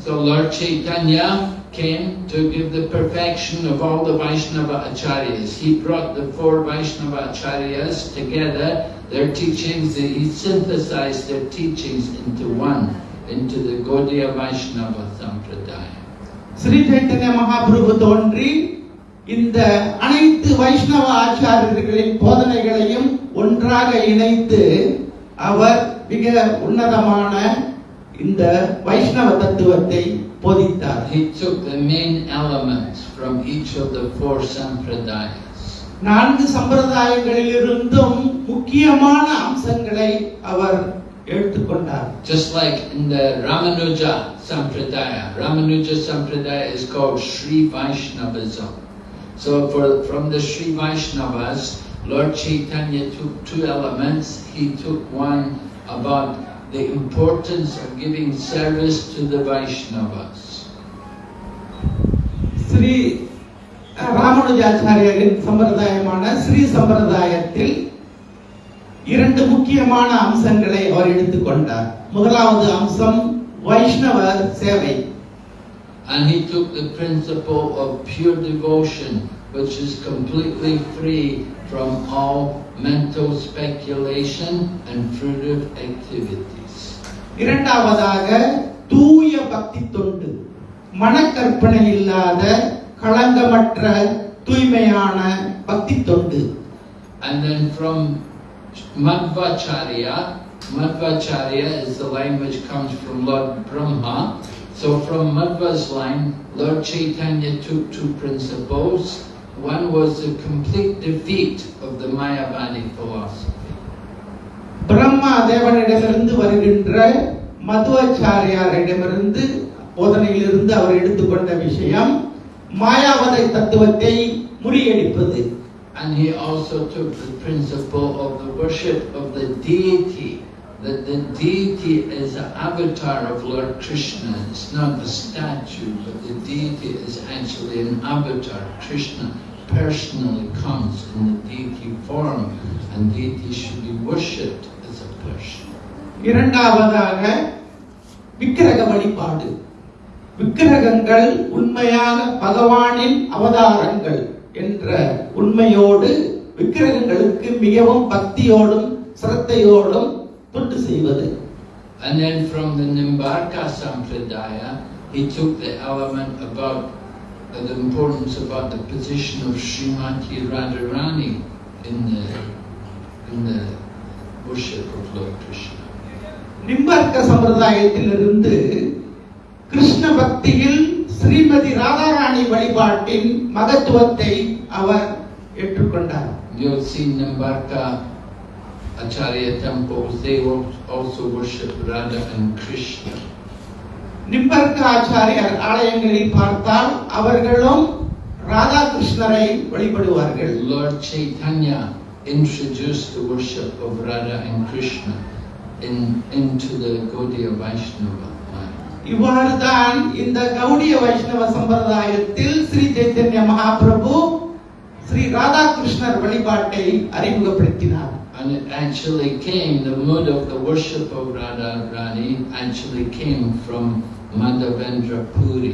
So Lord Chaitanya came to give the perfection of all the Vaishnava acharyas. He brought the four Vaishnava acharyas together, their teachings, he synthesized their teachings into one, into the Gaudiya Vaishnava Sampradaya. Sri Chaitanya Mahaprabhu தோன்றி இந்த அனைத்து வைஷ்ணவ ஆச்சாரியர்களின் போதனைகளையும் ஒன்றாக இணைத்து அவர் மிக உன்னதமான இந்த வைஷ்ணவ தத்துவத்தை போதித்தார் He took the main elements from each of the four Sampradayas. நான்கு சம்பிரதாயங்களில் இருந்தும் முக்கியமான அம்சங்களை அவர் எடுத்துக்கொண்டார் Just like in the Ramanuja Sampradaya. Ramanuja Sampradaya is called Sri Vaishnavism. So for, from the Sri Vaishnavas, Lord Chaitanya took two elements. He took one about the importance of giving service to the Vaishnavas. Sri ராமானுஜாச்சாரியரின் சம்பிரதாயமான Sri சம்பிரதாயத்தில் இரண்டு முக்கியமான அம்சங்களை அவர் எடுத்துக்கொண்டார் முதலாவது அம்சம் வைஷ்ணவ சேவை And he took the principle of pure devotion, which is completely free from all mental speculation and fruitive activities. இரண்டாவதாக தூய பக்தி தொண்டு மனக்கற்பனை இல்லாத களங்கமற்ற தூய்மையான பக்தி தொண்டு And then from Madhvacharya, Madhvacharya is the line which comes from Lord Brahma. So from Madhva's line, Lord Chaitanya took two principles. One was the complete defeat of the Mayavadi philosophy. Brahma தேவனிடமிருந்து வருகின்ற மதுவாச்சாரியாரிடமிருந்து போதனையிலிருந்து அவர் எடுத்துக்கொண்ட விஷயம் மாயாவதை தத்துவத்தை முறியடிப்பது And he also took the principle of the worship of the deity, that the deity is an avatar of Lord Krishna. It's not a statue, but the deity is actually an avatar. Krishna personally comes in the deity form, and deity should be worshipped as a person. இரண்டாவதாக விக்கிரக வழிபாடு விக்கிரகங்கள் உண்மையாக பகவானின் அவதாரங்கள் என்ற உண்மையோடு விக்கிரகங்களுக்கு மிகவும் பக்தியோடும் சிரத்தையோடும் தொண்டு செய்வது And then from the Nimbarka Sampradaya, he took the element about uh, the importance about the position of Srimati Radharani in the, in the worship of Lord Krishna. நிம்பர்க்க சம்பிரதாயத்திலிருந்து Krishna பக்தியில் ஸ்ரீமதி ராதாராணி வழிபாட்டின் மகத்துவத்தை அவர் ஏற்றுக்கொண்டார் You'll see Nimbarka Acharya temples, they also worship Radha and Krishna. நிம்பர்க்க ஆச்சாரியர் ஆலயங்களில் பார்த்தால் அவர்களும் ராதாகிருஷ்ணரை வழிபடுவார்கள் Lord Chaitanya introduced the worship of Radha and Krishna in, into the Gaudiya Vaishnava line. இவ்வாறுதான் இந்த கௌடிய வைஷ்ணவ சம்பிரதாயத்தில் ஸ்ரீ சைத்தன்ய மகாபிரபு ஸ்ரீ ராதாகிருஷ்ணர் வழிபாட்டை அறிமுகப்படுத்தினார் And it actually came, the mood of the worship of Radha Rani actually came from Madhavendra Puri.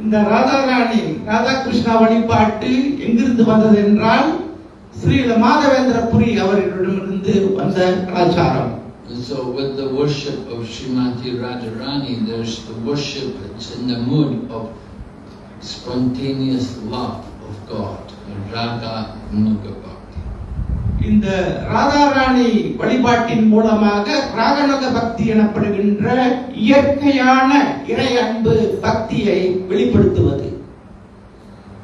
இந்த ராதாராணி ராதாகிருஷ்ணா வழிபாட்டு எங்கிருந்து வந்தது என்றால் ஸ்ரீ மாதவேந்திர புரி அவர்களிடமிருந்து வந்த கலாச்சாரம் And so with the worship of Srimati Radharani, there's the worship it's in the mood of spontaneous love of God, Raga Nuga Bhakti. இந்த ராதாராணி வழிபாட்டின் மூலமாக ராகநக பக்தி எனப்படுகின்ற இயற்கையான இறை அன்பு பக்தியை வெளிப்படுத்துவது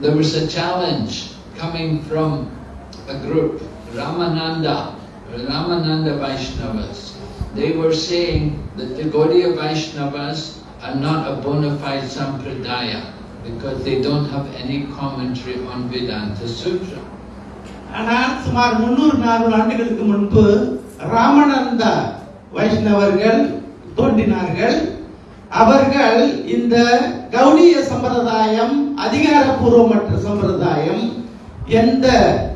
there was a challenge coming from a group, Ramananda, Ramananda Vaishnavas. They were saying that the Gaudiya Vaishnavas are not a bona fide sampradaya. because they don't have any commentary on Vedanta Sutra. ஆனால் சுமார் முன்னூறு நானூறு ஆண்டுகளுக்கு முன்பு ராமனந்த வைஷ்ணவர்கள் தோன்றினார்கள் அவர்கள் இந்த கௌடிய சம்பிரதாயம் அதிகாரப்பூர்வமற்ற சம்பிரதாயம் எந்த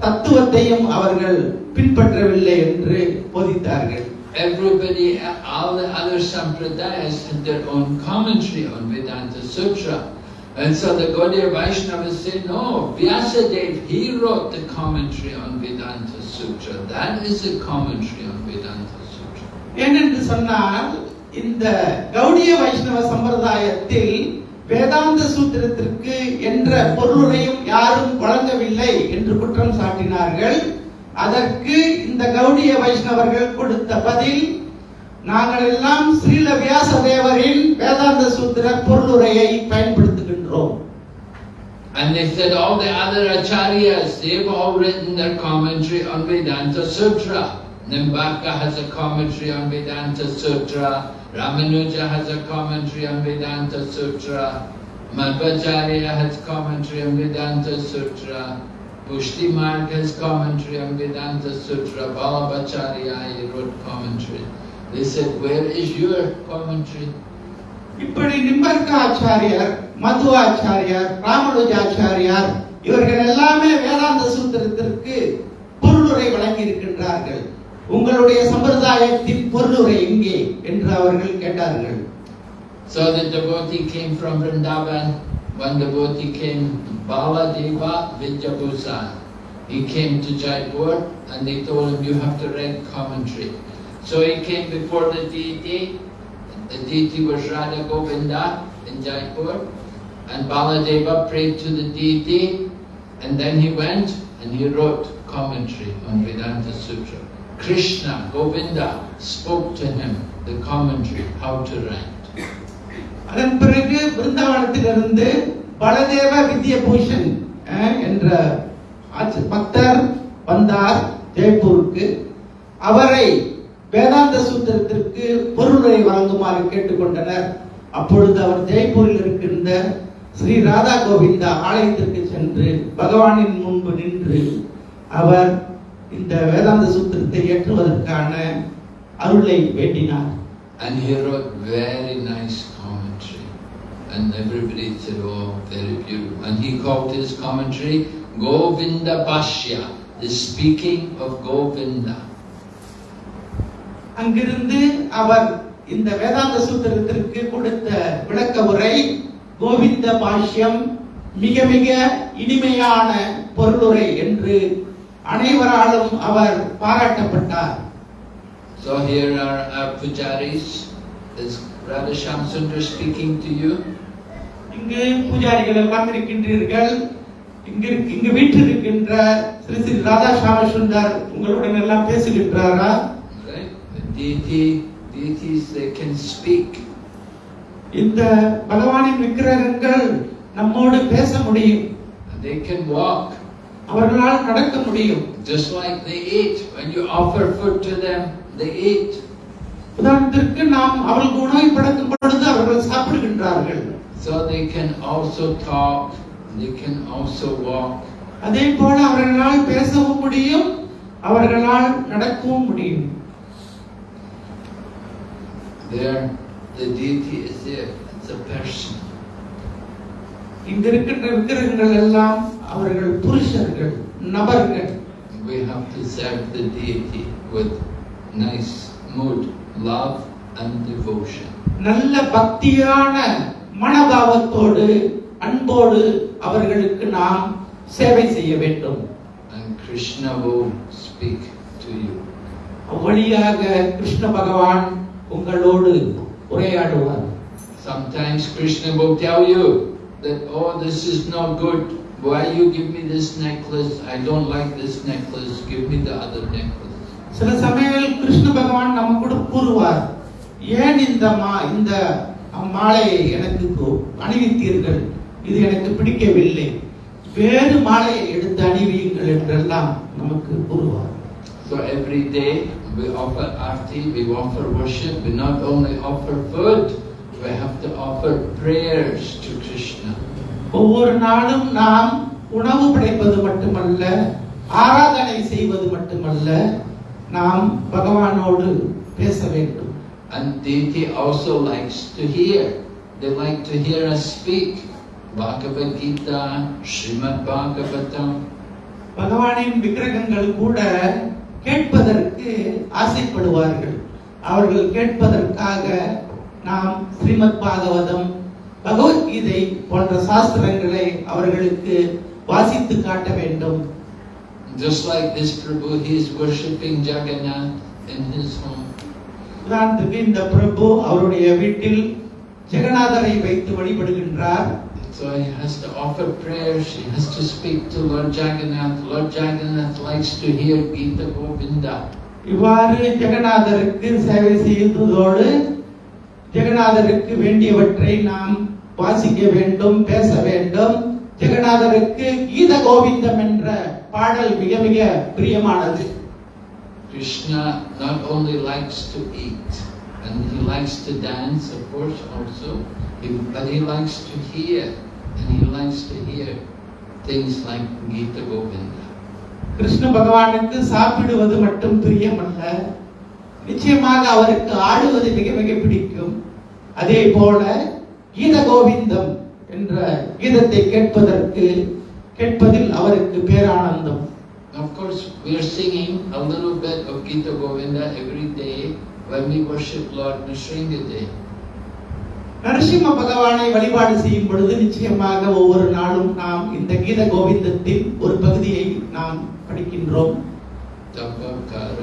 தத்துவத்தையும் அவர்கள் பின்பற்றவில்லை என்று போதித்தார்கள் Everybody, all the other sampradayas had their own commentary on Vedanta Sutra. And so the Gaudiya Vaishnavas say, no, Vyasadev, he wrote the commentary on Vedanta Sutra. That is the commentary on Vedanta Sutra. ஏனென்று சொன்னால் இந்த கௌடிய வைஷ்ணவ சம்பிரதாயத்தில் வேதாந்த சூத்திரத்திற்கு என்ற பொருளையும் யாரும் வழங்கவில்லை என்று குற்றம் சாட்டினார்கள் அதற்கு இந்த கௌடிய வைஷ்ணவர்கள் கொடுத்த பதில் நாங்கள் எல்லாம் ஸ்ரீல வியாசதேவரின் வேதாந்த சூத்திர பொருளுரையை பயன்படுத்துகின்றோம் And they said all the other acharyas, they've all written their commentary on Vedanta Sutra. Nimbaka has a commentary on Vedanta Sutra. Ramanuja has a commentary on Vedanta Sutra. Madhvacharya has commentary on Vedanta Sutra. Pushti Marg has commentary on Vedanta Sutra. Balabacharya he wrote commentary. They said, where is your commentary? இப்படி நிம்பர்காச்சாரியார் மதுவாச்சாரியார் ராமனுஜாச்சாரியார் இவர்கள் எல்லாமே வேதாந்த சூத்திரத்திற்கு பொருளுரை வழங்கி இருக்கின்றார்கள் உங்களுடைய சம்பிரதாயத்தின் பொருளுரை எங்கே என்று அவர்கள் கேட்டார்கள் So the devotee came from Vrindavan. One devotee came, Baladeva Vidyabhusan. He came to Jaipur and they told him, you have to write commentary. So he came before the deity. The deity was Radha Govinda in Jaipur. And Baladeva prayed to the deity. And then he went and he wrote commentary on Vedanta Sutra. Krishna, Govinda, spoke to him the commentary, how to write. அதன் பிறகு பிருந்தாவனத்திலிருந்து பலதேவ வித்யபூஷன் அஹ், என்ற ஆச்ச- பக்தர் வந்தார் ஜெய்ப்பூருக்கு அவரை வேதாந்த சூத்திரத்திற்கு பொருளுரை வழங்குமாறு கேட்டுக்கொண்டனர் அப்பொழுது அவர் ஜெய்ப்பூரில் இருக்கின்ற ஸ்ரீ ராதா கோவிந்தா ஆலயத்திற்கு சென்று பகவானின் முன்பு நின்று அவர் இந்த வேதாந்த சூத்திரத்தை ஏற்றுவதற்கான அருளை வேண்டினார் And he wrote very nice commentary. And everybody said, oh, very beautiful. And he called his commentary Govinda Bhashya, the speaking of Govinda. அங்கிருந்து அவர் இந்த வேதாந்த சூத்திரத்திற்கு கொடுத்த விளக்க உரை கோவிந்த பாஷ்யம் மிக மிக இனிமையான பொருளுரை என்று அனைவராலும் அவர் பாராட்டப்பட்டார் So here are our pujaris. Is Radha Shamsundar speaking to you? இங்கு பூஜாரிகள் எல்லாம் இருக்கின்றீர்கள் இங்கு இங்கு வீட்டில் இருக்கின்ற ஸ்ரீ ஸ்ரீ ராதா சாமசுந்தர் உங்களுடன் எல்லாம் பேசுகின்றாரா deity, deities, they can speak. இந்த பகவானின் விக்கிரகங்கள் நம்மோடு பேச முடியும் they can walk. அவர்களால் நடக்க முடியும் Just like they eat. When you offer food to them, they eat. உதாரணத்திற்கு நாம் அவர்களுக்கு உணவை படைக்கும் பொழுது அவர்கள் சாப்பிடுகின்றார்கள் So they can also talk, they can also walk. அதே போல அவர்களால் பேசவும் முடியும் அவர்களால் நடக்கவும் முடியும் There, the deity is there, it's a person. இங்க இருக்கின்ற விக்கிரகங்கள் எல்லாம் அவர்கள் புருஷர்கள் நபர்கள் We have to serve the deity with nice mood, love and devotion. நல்ல பக்தியான மனபாவத்தோடு அன்போடு அவர்களுக்கு நாம் சேவை செய்ய வேண்டும் And Krishna will speak to you. வழியாக கிருஷ்ண பகவான் உங்களோடு உரையாடுவார் Sometimes Krishna will tell you that, oh, this is not good. Why you give me this necklace? I don't like this necklace. Give me the other necklace. சில சமயங்களில் கிருஷ்ண பகவான் நம்ம கூட கூறுவார் ஏன் இந்த மா இந்த மாலையை எனக்கு அணிவித்தீர்கள் இது எனக்கு பிடிக்கவில்லை வேறு மாலையை எடுத்து அணிவியுங்கள் என்றெல்லாம் நமக்கு கூறுவார் So every day we offer arti, we offer worship, we not only offer food, we have to offer prayers to Krishna. ஒவ்வொரு நாளும் நாம் உணவு படைப்பது மட்டுமல்ல ஆராதனை செய்வது மட்டுமல்ல நாம் பகவானோடு பேச வேண்டும் And deity also likes to hear. They like to hear us speak. Bhagavad Gita, Srimad Bhagavatam. பகவானின் விக்கிரகங்கள் கூட கேட்பதற்கு ஆசைப்படுவார்கள் அவர்கள் கேட்பதற்காக நாம் ஸ்ரீமத் பாகவதம் பகவத்கீதை போன்ற சாஸ்திரங்களை அவர்களுக்கு வாசித்து காட்ட வேண்டும் Just like this Prabhu, he is worshipping Jagannath in his home. உதாரணத்துக்கு இந்த பிரபு அவருடைய வீட்டில் ஜெகநாதரை வைத்து வழிபடுகின்றார் So he has to offer prayers, he has to speak to Lord Jagannath. Lord Jagannath likes to hear Gita Govinda. இவ்வாறு ஜெகநாதருக்கு சேவை செய்ததோடு ஜெகநாதருக்கு வேண்டியவற்றை நாம் வாசிக்க வேண்டும் பேச வேண்டும் ஜெகநாதருக்கு கீத கோவிந்தம் என்ற பாடல் மிக மிக பிரியமானது Krishna not only likes to eat, and he likes to dance, of course, also, but he likes to hear, and he likes to hear things like Gita Govinda. Krishna பகவானுக்கு சாப்பிடுவது மட்டும் பிரியமல்ல நிச்சயமாக அவருக்கு ஆடுவது மிக மிக பிடிக்கும். அதே போல கீத கோவிந்தம் என்ற கீதத்தை கேட்பதற்கு கேட்பதில் அவருக்கு பேரானந்தம். Of course, we are singing a little bit of Gita Govinda every day when we worship Lord Nrsingadev. Narasimha பகவானை வழிபாடு செய்யும் பொழுது நிச்சயமாக ஒவ்வொரு நாளும் நாம் இந்த கீத கோவிந்தத்தின் ஒரு பகுதியை நாம் படிக்கின்றோம். Kamala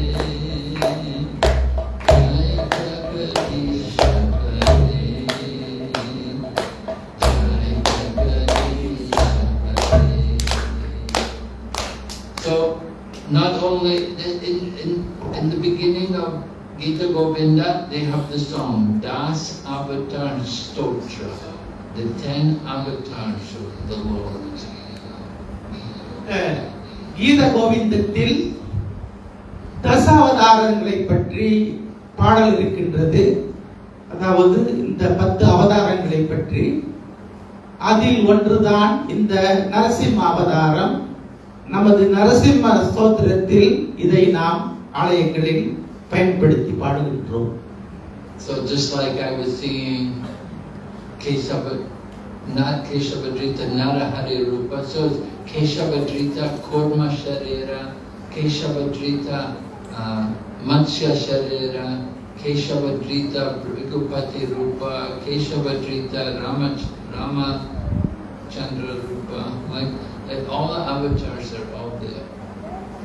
Gita Govinda, they have the song Das Avatar Stotra, the ten avatars of the Lord. அஹ், கீத கோவிந்தத்தில் தசாவதாரங்களை பற்றி பாடல் இருக்கின்றது. அதாவது இந்த பத்து அவதாரங்களை பற்றி. அதில் ஒன்றுதான் இந்த நரசிம்ம அவதாரம். நமது நரசிம்ம ஸ்தோத்திரத்தில் இதை நாம் ஆலயங்களில் பயன்படுத்தி பாடுகின்றோம் So just like I was singing Kesava, not Keshavadrita Narahari Rupa, so it's Keshavadrita Kurma Sharira, Keshavadrita uh, Matsya Sharira, Keshavadrita Bhrigupati Rupa, Keshavadrita Rama, Rama Chandra Rupa, like, like all the avatars are all there.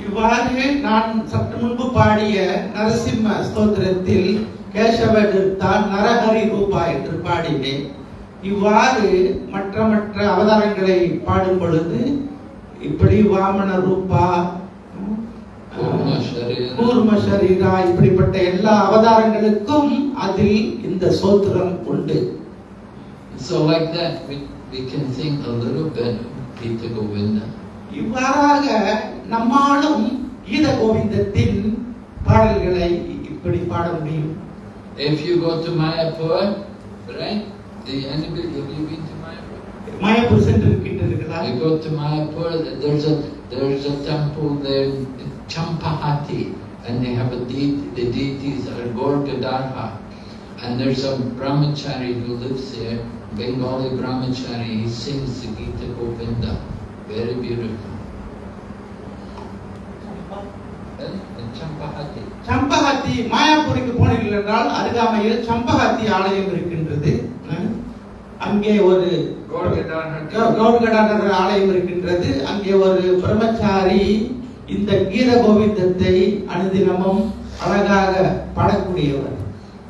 இவ்வாறு நான் சற்று முன்பு பாடிய நரசிம்ம ஸ்தோத்திரத்தில் கேசவடுத்தான் நரஹரி ரூபா என்று பாடினேன் இவ்வாறு மற்ற மற்ற அவதாரங்களை பாடும் பொழுது இப்படி வாமன ரூபா. கூர்ம சரீரா இப்படிப்பட்ட எல்லா அவதாரங்களுக்கும் அதில் இந்த சோத்திரம் உண்டு So like that, we, we can sing a little bit Gita Govinda. இவ்வாறாக நம்மாலும் கீத கோவிந்தத்தின் பாடல்களை இப்படி பாட முடியும் If you go to Mayapur, right? The anybody have you been to Mayapur? Mayapur சென்று இருக்கின்றீர்களா You go to Mayapur, there's a there's a temple there, Champahati, and they have a deity, the deities are Gaur Gadarha. And there's a brahmachari who lives there, Bengali brahmachari, he sings the Gita Govinda. Very beautiful. சம்பகத்தி மாயாப்பூருக்கு போனீர்கள் என்றால் அருகாமையில் சம்பகத்தி ஆலயம் இருக்கின்றது அங்கே ஒரு. கௌர்கடானர் ஆலயம் இருக்கின்றது அங்கே ஒரு பிரம்மச்சாரி இந்த கீத கோவிந்தத்தை அனுதினமும் அழகாக பாடக்கூடியவர்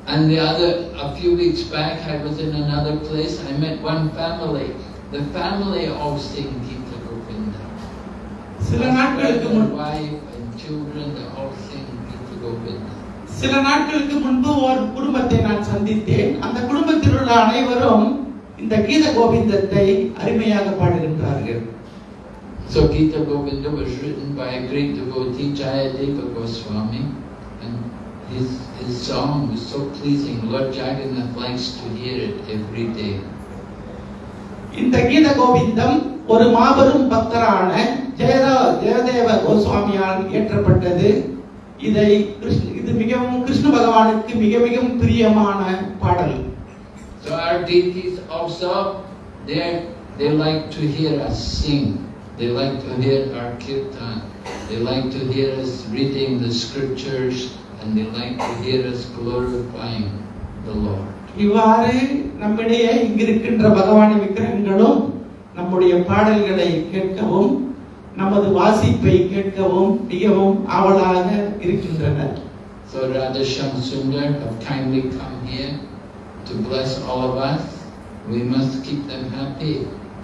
And the other, a few weeks back, I was in another place. I met one family. The family all sing Gita Govinda. சில நாட்களுக்கு முன். சில நாட்களுக்கு முன்பு ஒரு குடும்பத்தை நான் சந்தித்தேன் அந்த குடும்பத்தில் உள்ள அனைவரும் இந்த கீத கோவிந்தத்தை அருமையாக பாடுகின்றார்கள் So Gita Govinda was written by a great devotee, Jayadeva Goswami, and his, his song was so pleasing. Lord Jagannath likes to hear it every day. இந்த கீத கோவிந்தம் ஒரு மாபெரும் பக்தரான ஜெயதா ஜெயதேவ கோஸ்வாமியால் இயற்றப்பட்டது இதை கிருஷ்ண இது மிகவும் கிருஷ்ண பகவானுக்கு மிக மிகவும் பிரியமான பாடல் So our deities also, they they like to hear us sing. They like to hear our kirtan. They like to hear us reading the scriptures, and they like to hear us glorifying the Lord. இவ்வாறு நம்மிடையே இங்கிருக்கின்ற பகவானின் விக்கிரகங்களும் நம்முடைய பாடல்களை கேட்கவும் நமது வாசிப்பை கேட்கவும் மிகவும் ஆவலாக இருக்கின்றனர் So Radha Shyam Sundar have kindly come here to bless all of us. We must keep them happy.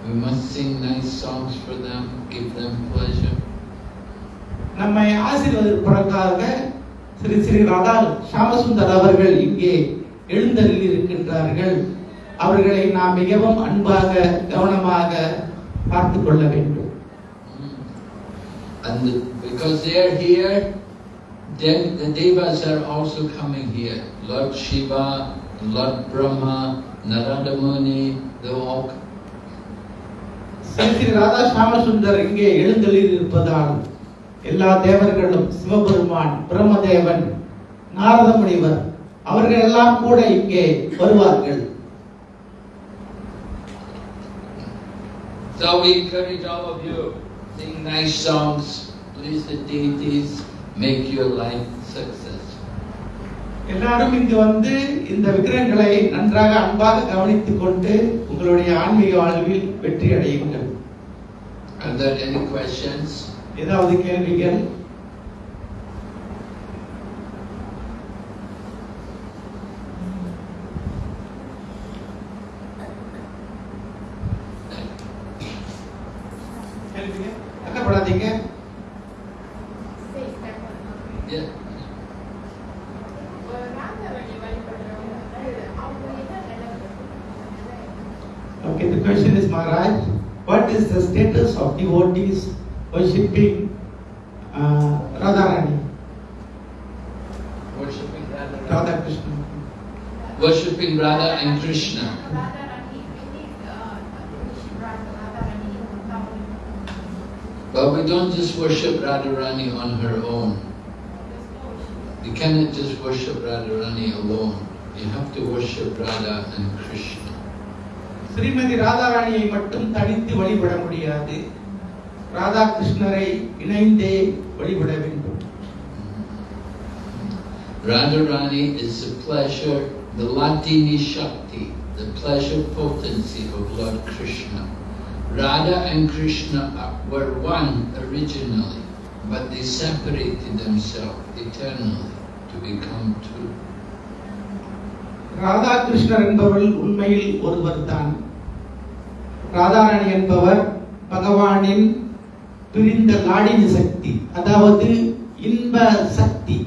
We must sing nice songs for them, give them pleasure. நம்மை ஆசீர்வதிப்பதற்காக ஸ்ரீ ஸ்ரீ ராதா ஷாமசுந்தர் அவர்கள் இங்கே எழுந்தருளி இருக்கின்றார்கள் அவர்களை நாம் மிகவும் அன்பாக கவனமாக பார்த்து கொள்ள வேண்டும் And because they are here, then the devas are also coming here. Lord Shiva, Lord Brahma, Narada Muni, they all Sri Radha ஷாமசுந்தர் இங்கே எழுந்தருளி இருப்பதால் எல்லா தேவர்களும் சிவபெருமான் பிரம்மதேவன் நாரத முனிவர் அவர்கள் எல்லாம் கூட இங்கே வருவார்கள் So we encourage all of you, sing nice songs, please the deities, make your life successful. எல்லாரும் இங்கு வந்து இந்த விக்கிரகங்களை நன்றாக அன்பாக கவனித்துக் கொண்டு உங்களுடைய ஆன்மீக வாழ்வில் வெற்றி அடையுங்கள் Are there any questions? ஏதாவது கேள்விகள் கேள்விகள்? Radharani on her own. You cannot just worship Radharani alone. You have to worship Radha and Krishna. Srimathi ராதாராணியை மட்டும் தனித்து வழிபட முடியாது ராதா கிருஷ்ணரை இணைந்தே வழிபட வேண்டும் Radharani is the pleasure, the Latini Shakti, the pleasure potency of Lord Krishna. Radha and Krishna are- were one originally, but they separated themselves eternally to become two. Radha கிருஷ்ணர் என்பவர்கள் உண்மையில் ஒருவர் தான் ராதாராணி என்பவர் பகவானின் பிரிந்த லாடினி சக்தி அதாவது இன்ப சக்தி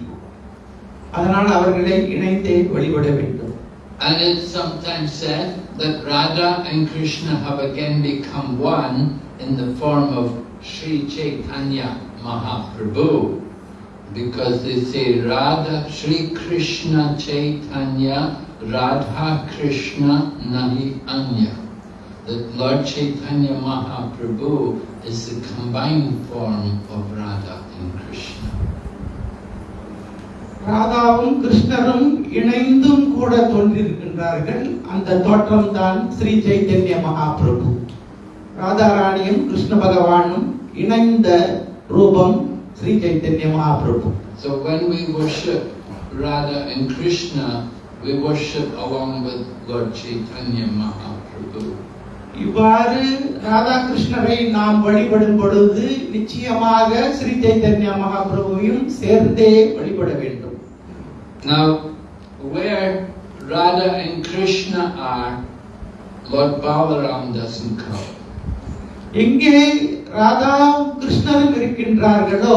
அதனால் அவர்களை இணைந்தே வழிபட வேண்டும் And it's sometimes said that Radha and Krishna have again become one in the form of Sri Chaitanya Mahaprabhu. Because they say Radha, Sri Krishna Chaitanya, Radha Krishna Nahi Anya. That Lord Chaitanya Mahaprabhu is the combined form of Radha and Krishna. ராதாவும் கிருஷ்ணரும் இணைந்தும் கூட தோன்றிருக்கின்றார்கள் அந்த தோற்றம் தான் ஸ்ரீ சைத்தன்ய மகாபிரபு ராதாராணியும் கிருஷ்ண பகவானும் இணைந்த ரூபம் Sri Chaitanya Mahaprabhu So when we worship Radha and Krishna, we worship along with Lord Chaitanya Mahaprabhu. இவ்வாறு ராதா கிருஷ்ணரை நாம் வழிபடும் பொழுது நிச்சயமாக ஸ்ரீ சைத்தன்ய மகாபிரபுவையும் சேர்ந்தே வழிபட வேண்டும் Now, where Radha and Krishna are, Lord Balaram doesn't come. எங்கே ராதா கிருஷ்ணரும் இருக்கின்றார்களோ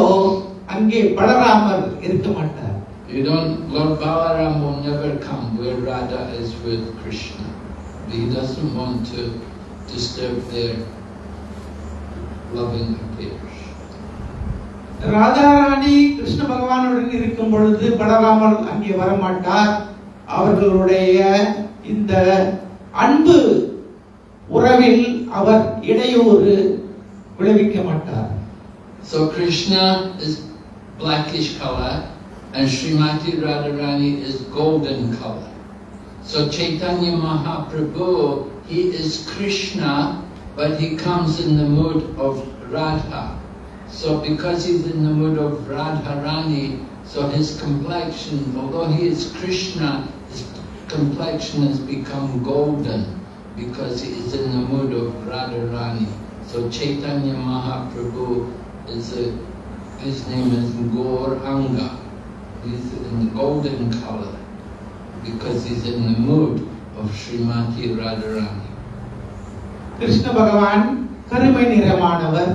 அங்கே பலராமர் இருக்க மாட்டார் You don't, Lord Balaram will never come where Radha is with Krishna. He doesn't want to disturb their loving affairs. Radharani Krishna பகவானுடன் இருக்கும் பொழுது பலராமர் அங்கே வரமாட்டார் அவர்களுடைய இந்த அன்பு உறவில் அவர் இடையூறு விளைவிக்க மாட்டார் So Krishna is blackish color and Srimati Radharani is golden color. So Chaitanya Mahaprabhu, he is Krishna, but he comes in the mood of Radha. So because he's in the mood of Radharani, so his complexion, although he is Krishna, his complexion has become golden because he is in the mood of Radharani. So Chaitanya Mahaprabhu is a, his name is Gauranga. He's in the golden color because he's in the mood of Srimati Radharani. Krishna பகவான் கருமை நிறமானவர்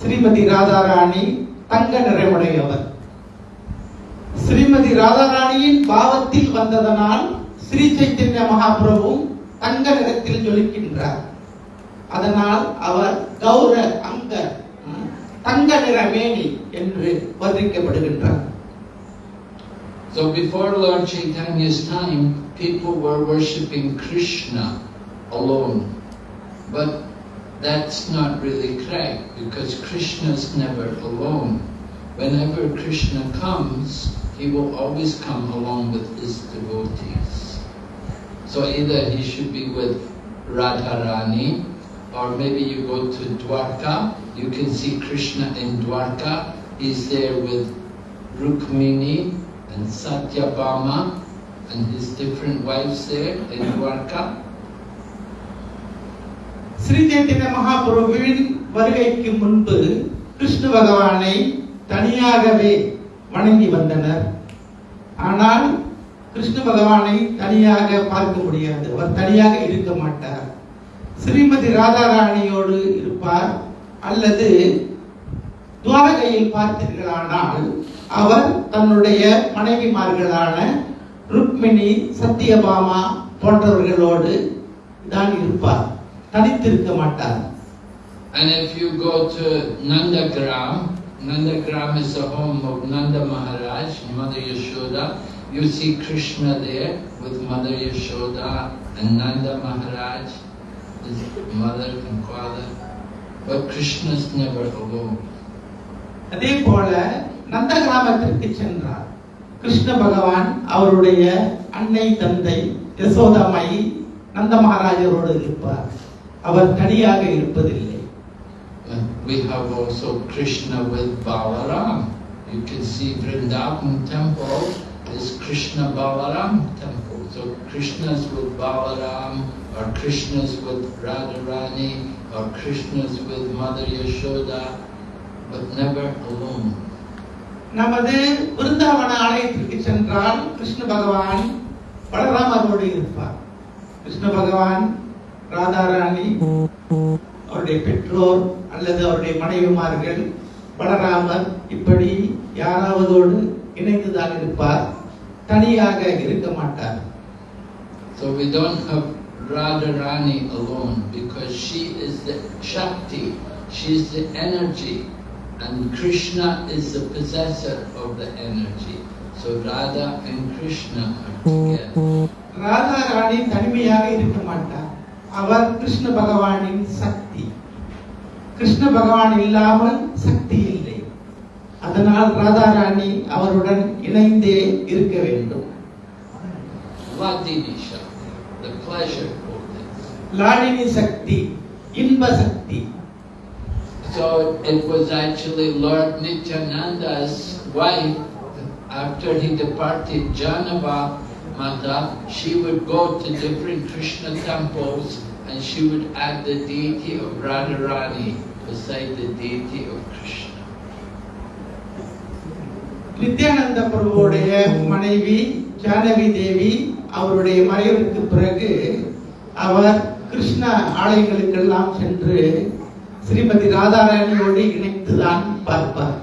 ஸ்ரீமதி ராதாராணி தங்க நிறமுடையவர் ஸ்ரீமதி ராதாராணியின் பாவத்தில் வந்ததனால் ஸ்ரீ சைத்தன்ய மகாபிரபு தங்க நிறத்தில் ஜொலிக்கின்றார் அதனால் அவர் கௌர அங்க ம், தங்க நிற மேனி என்று வர்ணிக்கப்படுகின்றார் So before Lord Chaitanya's time, people were worshipping Krishna alone. But that's not really correct because Krishna's never alone. Whenever Krishna comes, he will always come along with his devotees. So either he should be with Radharani or maybe you go to Dwarka, you can see Krishna in Dwarka. He's there with Rukmini and Satyabhama and his different wives there in Dwarka. Sri Chaitanya மகாபிரபுவின் வருகைக்கு முன்பு கிருஷ்ண பகவானை தனியாகவே வணங்கி வந்தனர் ஆனால் கிருஷ்ண பகவானை தனியாக பார்க்க முடியாது அவர் தனியாக இருக்க மாட்டார் ஸ்ரீமதி ராதாராணியோடு இருப்பார் அல்லது துவாரகையில் பார்த்தீர்களானால் அவர் தன்னுடைய மனைவிமார்களான ருக்மிணி சத்தியபாமா போன்றவர்களோடு தான் இருப்பார் தனித்திருக்க மாட்டார் And if you go to Nandagram, Nandagram is the home of Nanda Maharaj, Mother Yashoda. You see Krishna there with Mother Yashoda and Nanda Maharaj, his mother and father. But Krishna's never alone. அதே போல நந்த கிராமத்திற்கு சென்றார் கிருஷ்ண பகவான் அவருடைய அன்னை தந்தை யசோதாமாயி நந்த மகாராஜரோடு இருப்பார் அவர் தனியாக இருப்பதில்லை Uh, We have also Krishna with Balaram. You can see Vrindavan temple is Krishna Balaram temple. So Krishna's with Balaram, or Krishna's with Radharani, or Krishna's with Mother Yashoda, but never alone. நமது விருந்தாவன ஆலயத்திற்கு சென்றால் கிருஷ்ண பகவான் பலராமரோடு இருப்பார். கிருஷ்ண பகவான் ராதாராணி அவருடைய பெற்றோர் அல்லது அவருடைய மனைவிமார்கள் பலராமர் இப்படி யாராவதோடு இணைந்துதான் இருப்பார். தனியாக இருக்க மாட்டார். So we don't have Radharani alone because she is the Shakti, she is the energy, and Krishna is the possessor of the energy. So Radha and Krishna are together. Radharani தனிமையாக இருக்க மாட்டார் அவர் கிருஷ்ண பகவானின் சக்தி கிருஷ்ண பகவான் இல்லாமல் சக்தி இல்லை அதனால் ராதாராணி அவருடன் இணைந்தே இருக்க வேண்டும் Vladini Shakti, the pleasure potency. லாடினி சக்தி இன்ப சக்தி So it was actually Lord Nityananda's wife, after he departed Janava Mata, she would go to different Krishna temples and she would add the deity of Radharani beside the deity of Krishna. Nityananda பிரபுவுடைய மனைவி ஜானகி தேவி அவருடைய மறைவுக்கு பிறகு அவர் கிருஷ்ண ஆலயங்களுக்கெல்லாம் சென்று ஸ்ரீமதி ராதாராணியோடு இணைத்துதான் பார்ப்பார்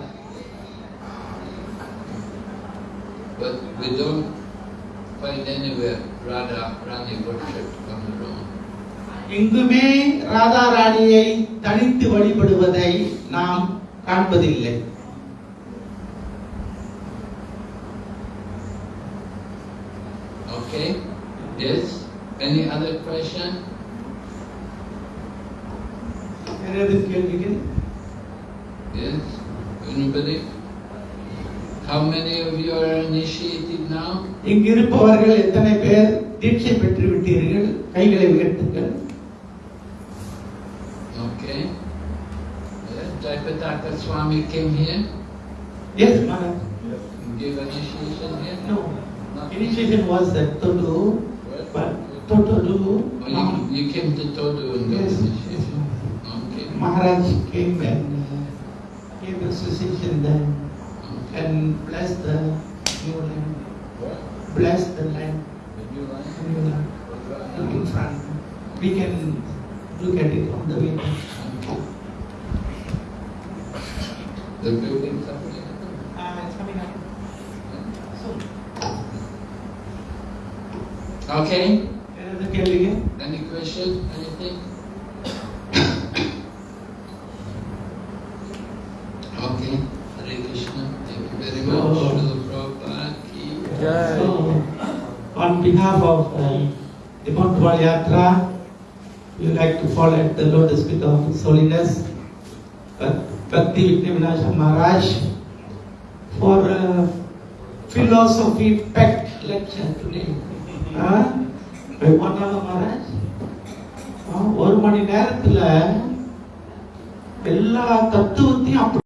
But We don't find anywhere Radha Rani worshipped on her own. எங்குமே ராதா ராணியை தனித்து வழிபடுவதை நாம் காண்பதில்லை Okay? Yes? Any other question? வேற எதுவும் கேள்விகள் Yes? Anybody? How many of you are initiated now? இங்கிருப்பவர்கள் எத்தனை பேர் தீட்சை பெற்று விட்டீர்கள் கைகளை உயர்த்துங்கள் Okay. Yeah, Jayapataka Swami came here, S Maharaj gave initiation here. No, initiation was at Todu, but Todu, Oh, you, you came to Todu and Yes. initiation. Okay. Maharaj came and uh, gave association then okay. and blessed the new land, What? blessed the land, The new line? new land. Look in front. We can look at it on the way. The building's up there. Uh, it's coming up. So, Okay? Any question? Anything? okay. Hare Krishna. Thank you very much. Oh. So, on behalf of um, the Montreal Yatra, we would like to fall at the lotus feet of His Holiness uh, Bhakti Vinayaka Maharaj for a philosophy packed lecture today. ஒரு மணி நேரத்துல எல்லா தத்துவத்தையும் அப்படி